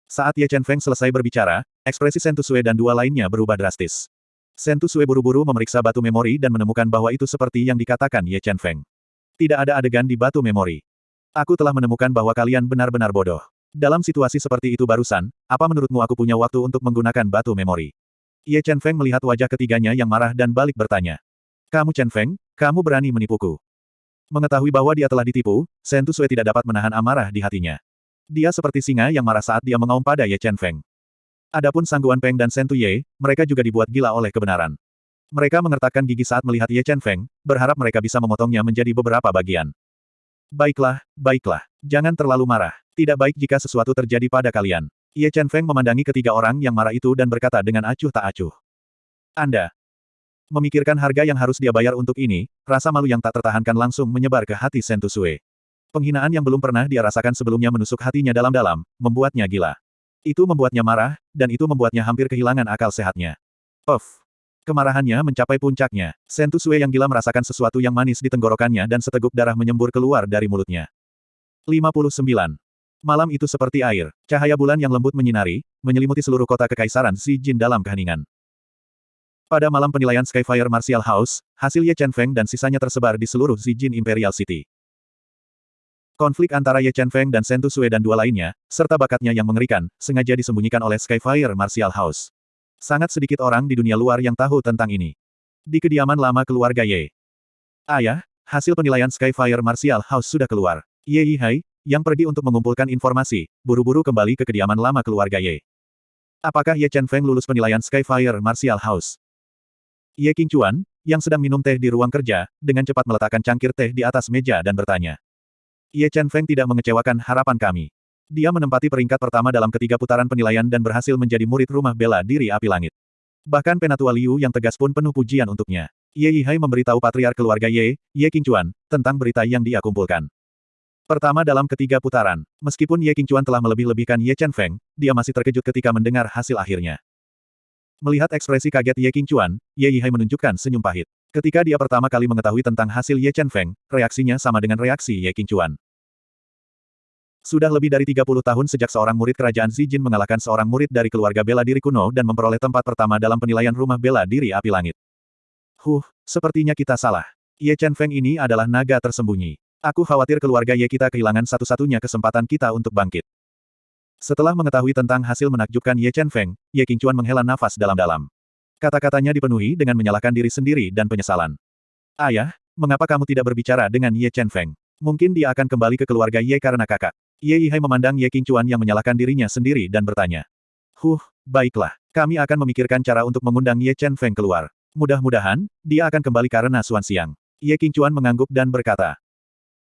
Saat Ye Chen Feng selesai berbicara, ekspresi Sentu Sue dan dua lainnya berubah drastis. Sentu Sue buru-buru memeriksa batu memori dan menemukan bahwa itu seperti yang dikatakan Ye Chen Feng. Tidak ada adegan di batu memori. Aku telah menemukan bahwa kalian benar-benar bodoh. Dalam situasi seperti itu barusan, apa menurutmu aku punya waktu untuk menggunakan batu memori? Ye Chen Feng melihat wajah ketiganya yang marah dan balik bertanya. Kamu Chen Feng, kamu berani menipuku. Mengetahui bahwa dia telah ditipu, Sentu Sue tidak dapat menahan amarah di hatinya. Dia seperti singa yang marah saat dia mengaum pada Ye Chen Feng. Adapun Sangguan Peng dan Sentu Ye, mereka juga dibuat gila oleh kebenaran. Mereka mengertakkan gigi saat melihat Ye Chen Feng, berharap mereka bisa memotongnya menjadi beberapa bagian. Baiklah, baiklah. Jangan terlalu marah. Tidak baik jika sesuatu terjadi pada kalian. Ye Chen Feng memandangi ketiga orang yang marah itu dan berkata dengan acuh tak acuh. Anda. Memikirkan harga yang harus dia bayar untuk ini, rasa malu yang tak tertahankan langsung menyebar ke hati Sentu Sue. Penghinaan yang belum pernah dia rasakan sebelumnya menusuk hatinya dalam-dalam, membuatnya gila. Itu membuatnya marah, dan itu membuatnya hampir kehilangan akal sehatnya. Puff. Kemarahannya mencapai puncaknya. Sentu Sue yang gila merasakan sesuatu yang manis di tenggorokannya dan seteguk darah menyembur keluar dari mulutnya. 59. Malam itu seperti air. Cahaya bulan yang lembut menyinari, menyelimuti seluruh kota kekaisaran Xi Jin dalam keheningan. Pada malam penilaian Skyfire Martial House, hasil Ye Chen Feng dan sisanya tersebar di seluruh Xi Jin Imperial City. Konflik antara Ye Chen Feng dan Sentu Sue dan dua lainnya, serta bakatnya yang mengerikan, sengaja disembunyikan oleh Skyfire Martial House. Sangat sedikit orang di dunia luar yang tahu tentang ini. Di kediaman lama keluarga Ye. Ayah, hasil penilaian Skyfire Martial House sudah keluar. Ye Yihai, yang pergi untuk mengumpulkan informasi, buru-buru kembali ke kediaman lama keluarga Ye. Apakah Ye Chen Feng lulus penilaian Skyfire Martial House? Ye Qingchuan, yang sedang minum teh di ruang kerja, dengan cepat meletakkan cangkir teh di atas meja dan bertanya. Ye Chen Feng tidak mengecewakan harapan kami. Dia menempati peringkat pertama dalam ketiga putaran penilaian dan berhasil menjadi murid rumah bela diri api langit. Bahkan penatua Liu yang tegas pun penuh pujian untuknya. Ye Yihai memberitahu patriar keluarga Ye, Ye Qingchuan, tentang berita yang dia kumpulkan. Pertama dalam ketiga putaran, meskipun Ye Qingchuan telah melebih-lebihkan Ye Chen Feng, dia masih terkejut ketika mendengar hasil akhirnya. Melihat ekspresi kaget Ye Qingchuan, Ye Yihai menunjukkan senyum pahit. Ketika dia pertama kali mengetahui tentang hasil Ye Chen Feng, reaksinya sama dengan reaksi Ye Qingchuan. Sudah lebih dari 30 tahun sejak seorang murid kerajaan Xi Jin mengalahkan seorang murid dari keluarga bela diri kuno dan memperoleh tempat pertama dalam penilaian rumah bela diri api langit. Huh, sepertinya kita salah. Ye Chen Feng ini adalah naga tersembunyi. Aku khawatir keluarga Ye kita kehilangan satu-satunya kesempatan kita untuk bangkit. Setelah mengetahui tentang hasil menakjubkan Ye Chen Feng, Ye Qingchuan menghela nafas dalam-dalam. Kata-katanya dipenuhi dengan menyalahkan diri sendiri dan penyesalan. Ayah, mengapa kamu tidak berbicara dengan Ye Chen Feng? Mungkin dia akan kembali ke keluarga Ye karena kakak. Ye Yihai memandang Ye Qingchuan yang menyalahkan dirinya sendiri dan bertanya. Huh, baiklah. Kami akan memikirkan cara untuk mengundang Ye Chen Feng keluar. Mudah-mudahan, dia akan kembali karena Suan Siang. Ye Qingchuan mengangguk dan berkata.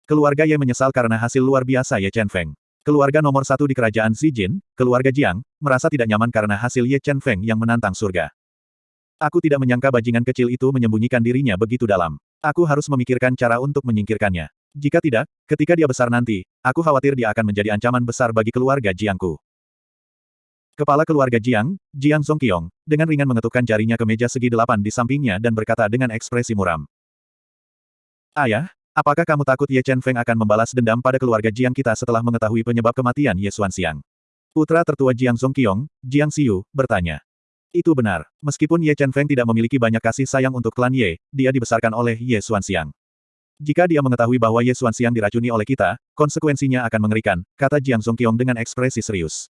Keluarga Ye menyesal karena hasil luar biasa Ye Chen Feng. Keluarga nomor satu di kerajaan Jin, keluarga Jiang, merasa tidak nyaman karena hasil Ye Chen Feng yang menantang surga. Aku tidak menyangka bajingan kecil itu menyembunyikan dirinya begitu dalam. Aku harus memikirkan cara untuk menyingkirkannya. Jika tidak, ketika dia besar nanti, aku khawatir dia akan menjadi ancaman besar bagi keluarga Jiangku. Kepala keluarga Jiang, Jiang Songqiong, dengan ringan mengetukkan jarinya ke meja segi delapan di sampingnya dan berkata dengan ekspresi muram. Ayah, apakah kamu takut Ye Chen Feng akan membalas dendam pada keluarga Jiang kita setelah mengetahui penyebab kematian Ye Xuan Xiang? Putra tertua Jiang Songqiong, Jiang Xiu, bertanya. Itu benar. Meskipun Ye Chen Feng tidak memiliki banyak kasih sayang untuk klan Ye, dia dibesarkan oleh Ye Xuanxiang. Jika dia mengetahui bahwa Ye Xuanxiang diracuni oleh kita, konsekuensinya akan mengerikan, kata Jiang Songqiong dengan ekspresi serius.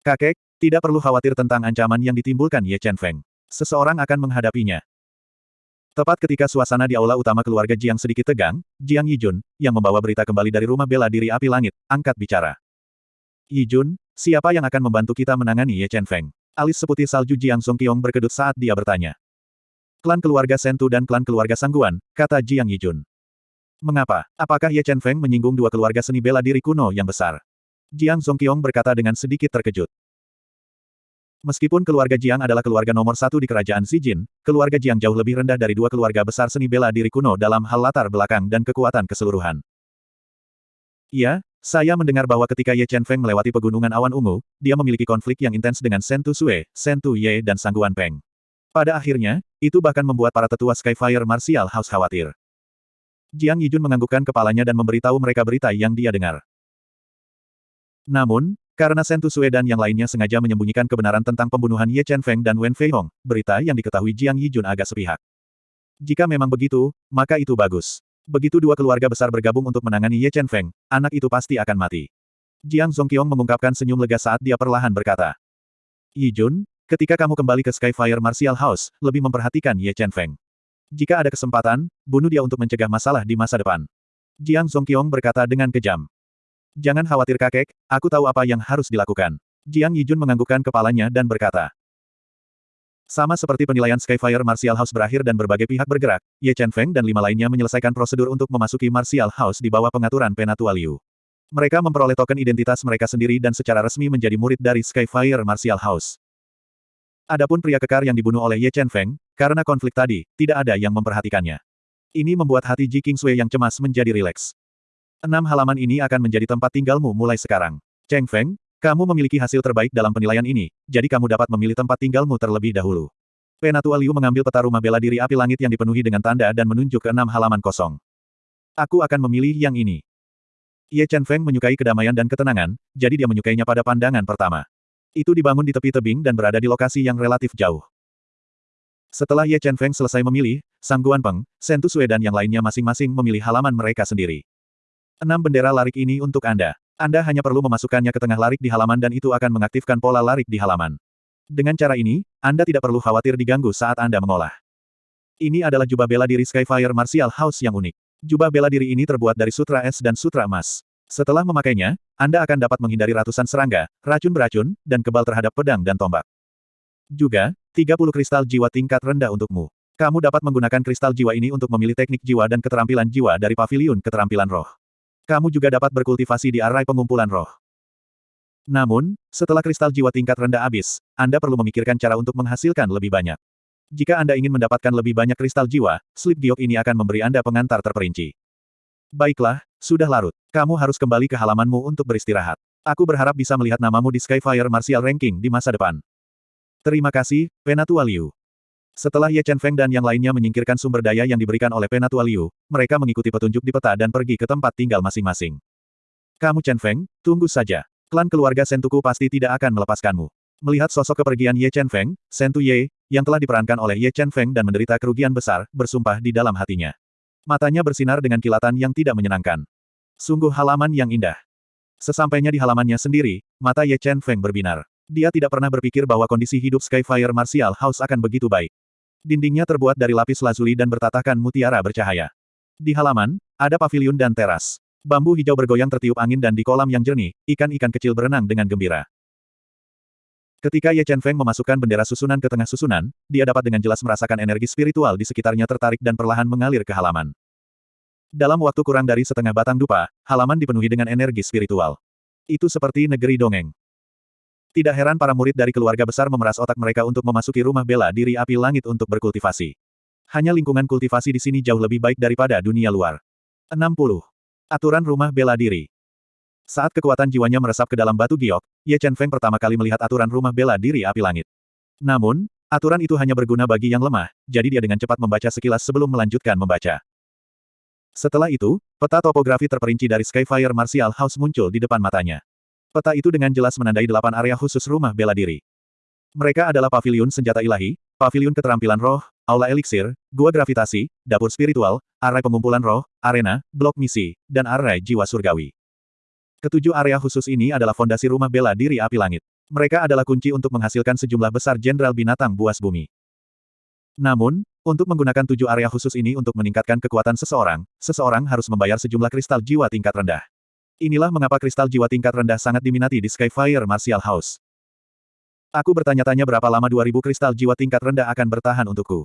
Kakek, tidak perlu khawatir tentang ancaman yang ditimbulkan Ye Chen Feng. Seseorang akan menghadapinya. Tepat ketika suasana di aula utama keluarga Jiang sedikit tegang, Jiang Yijun, yang membawa berita kembali dari rumah bela diri api langit, angkat bicara. Yijun, siapa yang akan membantu kita menangani Ye Chen Feng? Alis seputih salju Jiang Songqiong berkedut saat dia bertanya. Klan keluarga Sentu dan klan keluarga Sangguan, kata Jiang Yijun. Mengapa? Apakah Ye Chen Feng menyinggung dua keluarga seni bela diri kuno yang besar? Jiang Songqiong berkata dengan sedikit terkejut. Meskipun keluarga Jiang adalah keluarga nomor satu di kerajaan Zijin, keluarga Jiang jauh lebih rendah dari dua keluarga besar seni bela diri kuno dalam hal latar belakang dan kekuatan keseluruhan. Iya, saya mendengar bahwa ketika Ye Chen Feng melewati pegunungan awan ungu, dia memiliki konflik yang intens dengan Shen Tu Sui, Shen Tu Ye dan Sangguan Peng. Pada akhirnya, itu bahkan membuat para tetua Skyfire Martial House khawatir. Jiang Yijun menganggukkan kepalanya dan memberitahu mereka berita yang dia dengar. Namun, karena Shen Tu Sui dan yang lainnya sengaja menyembunyikan kebenaran tentang pembunuhan Ye Chen Feng dan Wen Fei Hong, berita yang diketahui Jiang Yijun agak sepihak. Jika memang begitu, maka itu bagus. Begitu dua keluarga besar bergabung untuk menangani Ye Chen Feng, anak itu pasti akan mati. Jiang Zongqiong mengungkapkan senyum lega saat dia perlahan berkata. Yi Jun, ketika kamu kembali ke Skyfire Martial House, lebih memperhatikan Ye Chen Feng. Jika ada kesempatan, bunuh dia untuk mencegah masalah di masa depan. Jiang Zongqiong berkata dengan kejam. Jangan khawatir kakek, aku tahu apa yang harus dilakukan. Jiang Yijun menganggukkan kepalanya dan berkata. Sama seperti penilaian Skyfire Martial House berakhir dan berbagai pihak bergerak, Ye Chen Feng dan lima lainnya menyelesaikan prosedur untuk memasuki Martial House di bawah pengaturan Penatua Liu. Mereka memperoleh token identitas mereka sendiri dan secara resmi menjadi murid dari Skyfire Martial House. Adapun pria kekar yang dibunuh oleh Ye Chen Feng, karena konflik tadi, tidak ada yang memperhatikannya. Ini membuat hati Ji Kingsui yang cemas menjadi rileks. Enam halaman ini akan menjadi tempat tinggalmu mulai sekarang. Cheng Feng, kamu memiliki hasil terbaik dalam penilaian ini, jadi kamu dapat memilih tempat tinggalmu terlebih dahulu. Penatua Liu mengambil peta rumah bela diri api langit yang dipenuhi dengan tanda dan menunjuk ke enam halaman kosong. Aku akan memilih yang ini. Ye Chen Feng menyukai kedamaian dan ketenangan, jadi dia menyukainya pada pandangan pertama. Itu dibangun di tepi tebing dan berada di lokasi yang relatif jauh. Setelah Ye Chen Feng selesai memilih, Sang Guan Peng, Shen Tu Sui dan yang lainnya masing-masing memilih halaman mereka sendiri. Enam bendera larik ini untuk Anda. Anda hanya perlu memasukkannya ke tengah larik di halaman dan itu akan mengaktifkan pola larik di halaman. Dengan cara ini, Anda tidak perlu khawatir diganggu saat Anda mengolah. Ini adalah jubah bela diri Skyfire Martial House yang unik. Jubah bela diri ini terbuat dari sutra es dan sutra emas. Setelah memakainya, Anda akan dapat menghindari ratusan serangga, racun beracun, dan kebal terhadap pedang dan tombak. Juga, 30 kristal jiwa tingkat rendah untukmu. Kamu dapat menggunakan kristal jiwa ini untuk memilih teknik jiwa dan keterampilan jiwa dari pavilion keterampilan roh. Kamu juga dapat berkultivasi di arai pengumpulan roh. Namun, setelah kristal jiwa tingkat rendah habis, Anda perlu memikirkan cara untuk menghasilkan lebih banyak. Jika Anda ingin mendapatkan lebih banyak kristal jiwa, slip giok ini akan memberi Anda pengantar terperinci. Baiklah, sudah larut. Kamu harus kembali ke halamanmu untuk beristirahat. Aku berharap bisa melihat namamu di Skyfire Martial Ranking di masa depan. Terima kasih, Penatua Liu. Setelah Ye Chen Feng dan yang lainnya menyingkirkan sumber daya yang diberikan oleh Penatua Liu, mereka mengikuti petunjuk di peta dan pergi ke tempat tinggal masing-masing. Kamu Chen Feng, tunggu saja. Klan keluarga Sentuku pasti tidak akan melepaskanmu. Melihat sosok kepergian Ye Chen Feng, Sentu Ye, yang telah diperankan oleh Ye Chen Feng dan menderita kerugian besar, bersumpah di dalam hatinya. Matanya bersinar dengan kilatan yang tidak menyenangkan. Sungguh halaman yang indah. Sesampainya di halamannya sendiri, mata Ye Chen Feng berbinar. Dia tidak pernah berpikir bahwa kondisi hidup Skyfire Martial House akan begitu baik. Dindingnya terbuat dari lapis lazuli dan bertatahkan mutiara bercahaya. Di halaman, ada pavilion dan teras. Bambu hijau bergoyang tertiup angin dan di kolam yang jernih, ikan-ikan kecil berenang dengan gembira. Ketika Ye Chen Feng memasukkan bendera susunan ke tengah susunan, dia dapat dengan jelas merasakan energi spiritual di sekitarnya tertarik dan perlahan mengalir ke halaman. Dalam waktu kurang dari setengah batang dupa, halaman dipenuhi dengan energi spiritual. Itu seperti negeri dongeng. Tidak heran para murid dari keluarga besar memeras otak mereka untuk memasuki rumah bela diri api langit untuk berkultivasi. Hanya lingkungan kultivasi di sini jauh lebih baik daripada dunia luar. 60. Aturan rumah bela diri. Saat kekuatan jiwanya meresap ke dalam batu giok, Ye Chen Feng pertama kali melihat aturan rumah bela diri api langit. Namun, aturan itu hanya berguna bagi yang lemah, jadi dia dengan cepat membaca sekilas sebelum melanjutkan membaca. Setelah itu, peta topografi terperinci dari Skyfire Martial House muncul di depan matanya. Peta itu dengan jelas menandai delapan area khusus rumah bela diri. Mereka adalah paviliun senjata ilahi, paviliun keterampilan roh, aula eliksir, gua gravitasi, dapur spiritual, arai pengumpulan roh, arena, blok misi, dan arai jiwa surgawi. Ketujuh area khusus ini adalah fondasi rumah bela diri api langit. Mereka adalah kunci untuk menghasilkan sejumlah besar jenderal binatang buas bumi. Namun, untuk menggunakan tujuh area khusus ini untuk meningkatkan kekuatan seseorang, seseorang harus membayar sejumlah kristal jiwa tingkat rendah. Inilah mengapa kristal jiwa tingkat rendah sangat diminati di Skyfire Martial House. Aku bertanya-tanya berapa lama 2000 kristal jiwa tingkat rendah akan bertahan untukku.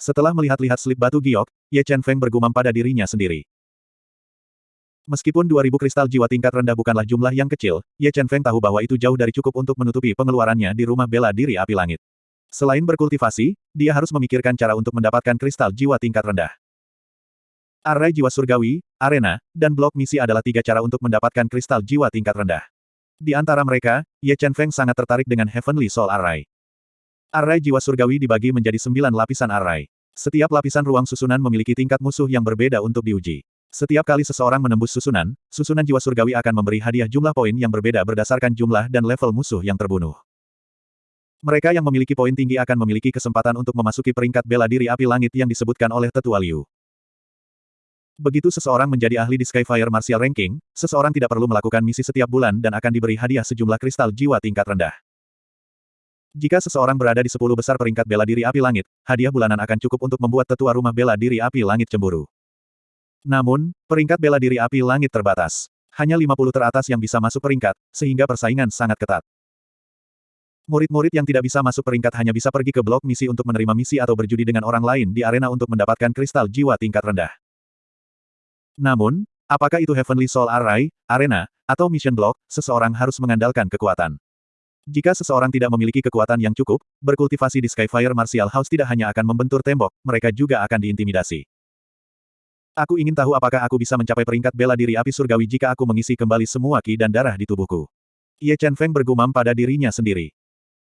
Setelah melihat-lihat slip batu giok, Ye Chen Feng bergumam pada dirinya sendiri. Meskipun 2000 kristal jiwa tingkat rendah bukanlah jumlah yang kecil, Ye Chen Feng tahu bahwa itu jauh dari cukup untuk menutupi pengeluarannya di rumah bela diri api langit. Selain berkultivasi, dia harus memikirkan cara untuk mendapatkan kristal jiwa tingkat rendah. Arai jiwa surgawi, arena, dan blok misi adalah tiga cara untuk mendapatkan kristal jiwa tingkat rendah. Di antara mereka, Ye Chen Feng sangat tertarik dengan Heavenly Soul Array. Array jiwa surgawi dibagi menjadi sembilan lapisan array. Setiap lapisan ruang susunan memiliki tingkat musuh yang berbeda untuk diuji. Setiap kali seseorang menembus susunan, susunan jiwa surgawi akan memberi hadiah jumlah poin yang berbeda berdasarkan jumlah dan level musuh yang terbunuh. Mereka yang memiliki poin tinggi akan memiliki kesempatan untuk memasuki peringkat bela diri api langit yang disebutkan oleh Tetua Liu. Begitu seseorang menjadi ahli di Skyfire Martial Ranking, seseorang tidak perlu melakukan misi setiap bulan dan akan diberi hadiah sejumlah kristal jiwa tingkat rendah. Jika seseorang berada di 10 besar peringkat bela diri api langit, hadiah bulanan akan cukup untuk membuat tetua rumah bela diri api langit cemburu. Namun, peringkat bela diri api langit terbatas. Hanya 50 teratas yang bisa masuk peringkat, sehingga persaingan sangat ketat. Murid-murid yang tidak bisa masuk peringkat hanya bisa pergi ke blok misi untuk menerima misi atau berjudi dengan orang lain di arena untuk mendapatkan kristal jiwa tingkat rendah. Namun, apakah itu Heavenly Soul Array, Arena, atau Mission Block, seseorang harus mengandalkan kekuatan. Jika seseorang tidak memiliki kekuatan yang cukup, berkultivasi di Skyfire Martial House tidak hanya akan membentur tembok, mereka juga akan diintimidasi. Aku ingin tahu apakah aku bisa mencapai peringkat bela diri api surgawi jika aku mengisi kembali semua ki dan darah di tubuhku. Ye Chen Feng bergumam pada dirinya sendiri.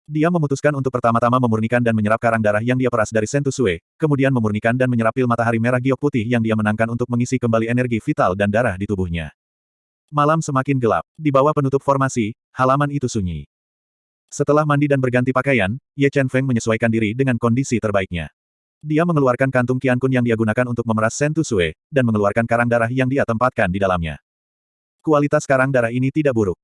Dia memutuskan untuk pertama-tama memurnikan dan menyerap karang darah yang dia peras dari Sentusue, kemudian memurnikan dan menyerap pil matahari merah giok putih yang dia menangkan untuk mengisi kembali energi vital dan darah di tubuhnya. Malam semakin gelap. Di bawah penutup formasi, halaman itu sunyi. Setelah mandi dan berganti pakaian, Ye Chen Feng menyesuaikan diri dengan kondisi terbaiknya. Dia mengeluarkan kantung Qian Kun yang dia gunakan untuk memeras Sentusue, dan mengeluarkan karang darah yang dia tempatkan di dalamnya. Kualitas karang darah ini tidak buruk.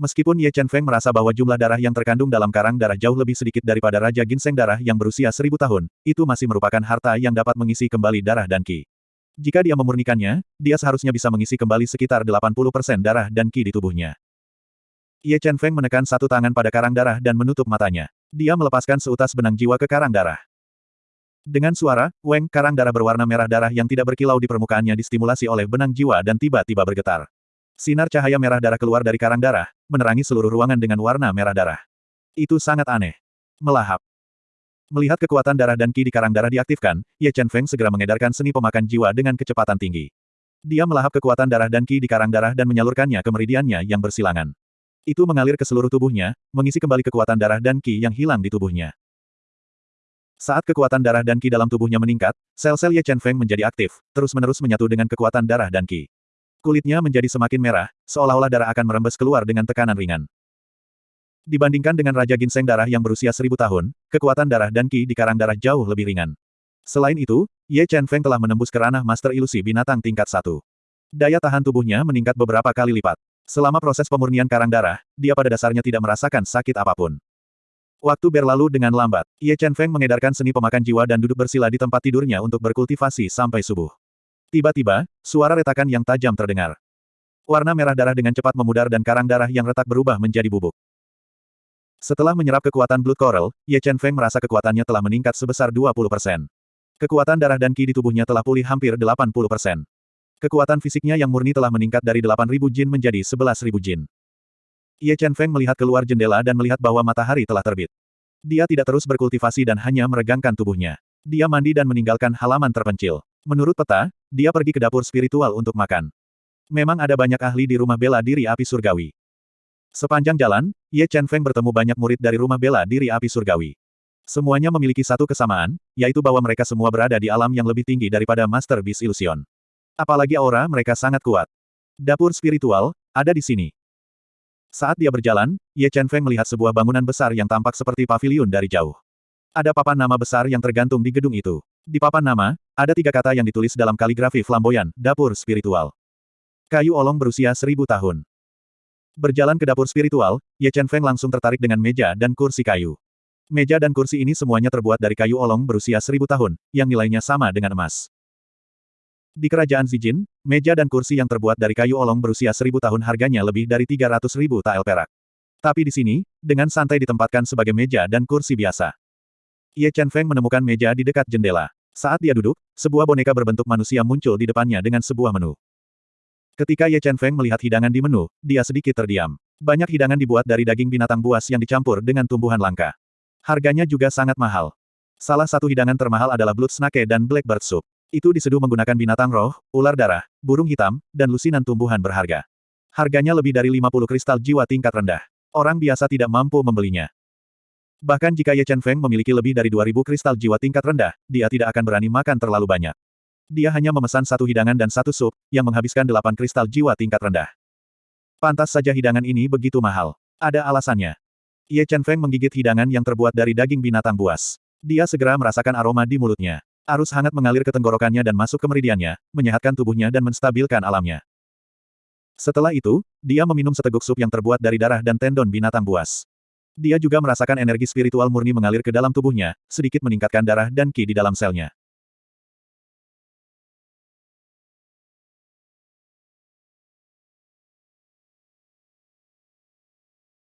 Meskipun Ye Chen Feng merasa bahwa jumlah darah yang terkandung dalam karang darah jauh lebih sedikit daripada Raja Ginseng darah yang berusia seribu tahun, itu masih merupakan harta yang dapat mengisi kembali darah dan ki. Jika dia memurnikannya, dia seharusnya bisa mengisi kembali sekitar 80% darah dan ki di tubuhnya. Ye Chen Feng menekan satu tangan pada karang darah dan menutup matanya. Dia melepaskan seutas benang jiwa ke karang darah. Dengan suara, Weng, karang darah berwarna merah darah yang tidak berkilau di permukaannya distimulasi oleh benang jiwa dan tiba-tiba bergetar. Sinar cahaya merah darah keluar dari karang darah, menerangi seluruh ruangan dengan warna merah darah. Itu sangat aneh. Melahap. Melihat kekuatan darah dan ki di karang darah diaktifkan, Ye Chen Feng segera mengedarkan seni pemakan jiwa dengan kecepatan tinggi. Dia melahap kekuatan darah dan ki di karang darah dan menyalurkannya ke meridiannya yang bersilangan. Itu mengalir ke seluruh tubuhnya, mengisi kembali kekuatan darah dan ki yang hilang di tubuhnya. Saat kekuatan darah dan ki dalam tubuhnya meningkat, sel-sel Ye Chen Feng menjadi aktif, terus-menerus menyatu dengan kekuatan darah dan ki. Kulitnya menjadi semakin merah, seolah-olah darah akan merembes keluar dengan tekanan ringan. Dibandingkan dengan Raja Ginseng darah yang berusia seribu tahun, kekuatan darah dan ki di karang darah jauh lebih ringan. Selain itu, Ye Chen Feng telah menembus ke ranah Master Ilusi Binatang tingkat satu. Daya tahan tubuhnya meningkat beberapa kali lipat. Selama proses pemurnian karang darah, dia pada dasarnya tidak merasakan sakit apa pun. Waktu berlalu dengan lambat. Ye Chen Feng mengedarkan seni pemakan jiwa dan duduk bersila di tempat tidurnya untuk berkultivasi sampai subuh. Tiba-tiba, suara retakan yang tajam terdengar. Warna merah darah dengan cepat memudar dan karang darah yang retak berubah menjadi bubuk. Setelah menyerap kekuatan Blood Coral, Ye Chen Feng merasa kekuatannya telah meningkat sebesar 20%. Kekuatan darah dan ki di tubuhnya telah pulih hampir 80%. Kekuatan fisiknya yang murni telah meningkat dari 8.000 jin menjadi 11.000 jin. Ye Chen Feng melihat keluar jendela dan melihat bahwa matahari telah terbit. Dia tidak terus berkultivasi dan hanya meregangkan tubuhnya. Dia mandi dan meninggalkan halaman terpencil. Menurut peta, dia pergi ke dapur spiritual untuk makan. Memang ada banyak ahli di rumah bela diri api surgawi. Sepanjang jalan, Ye Chen Feng bertemu banyak murid dari rumah bela diri api surgawi. Semuanya memiliki satu kesamaan, yaitu bahwa mereka semua berada di alam yang lebih tinggi daripada Master Beast Illusion. Apalagi aura mereka sangat kuat. Dapur spiritual, ada di sini. Saat dia berjalan, Ye Chen Feng melihat sebuah bangunan besar yang tampak seperti pavilion dari jauh. Ada papan nama besar yang tergantung di gedung itu. Di papan nama, ada tiga kata yang ditulis dalam kaligrafi flamboyan, dapur spiritual. Kayu olong berusia seribu tahun. Berjalan ke dapur spiritual, Ye Chen Feng langsung tertarik dengan meja dan kursi kayu. Meja dan kursi ini semuanya terbuat dari kayu olong berusia seribu tahun, yang nilainya sama dengan emas. Di kerajaan Zijin, meja dan kursi yang terbuat dari kayu olong berusia seribu tahun harganya lebih dari 300 ribu tael perak. Tapi di sini, dengan santai ditempatkan sebagai meja dan kursi biasa. Ye Chen Feng menemukan meja di dekat jendela. Saat dia duduk, sebuah boneka berbentuk manusia muncul di depannya dengan sebuah menu. Ketika Ye Chen Feng melihat hidangan di menu, dia sedikit terdiam. Banyak hidangan dibuat dari daging binatang buas yang dicampur dengan tumbuhan langka. Harganya juga sangat mahal. Salah satu hidangan termahal adalah blood snake dan blackbird soup. Itu diseduh menggunakan binatang roh, ular darah, burung hitam, dan lusinan tumbuhan berharga. Harganya lebih dari 50 kristal jiwa tingkat rendah. Orang biasa tidak mampu membelinya. Bahkan jika Ye Chen Feng memiliki lebih dari 2000 kristal jiwa tingkat rendah, dia tidak akan berani makan terlalu banyak. Dia hanya memesan satu hidangan dan satu sup, yang menghabiskan delapan kristal jiwa tingkat rendah. Pantas saja hidangan ini begitu mahal. Ada alasannya. Ye Chen Feng menggigit hidangan yang terbuat dari daging binatang buas. Dia segera merasakan aroma di mulutnya. Arus hangat mengalir ke tenggorokannya dan masuk ke meridiannya, menyehatkan tubuhnya dan menstabilkan alamnya. Setelah itu, dia meminum seteguk sup yang terbuat dari darah dan tendon binatang buas. Dia juga merasakan energi spiritual murni mengalir ke dalam tubuhnya, sedikit meningkatkan darah dan ki di dalam selnya.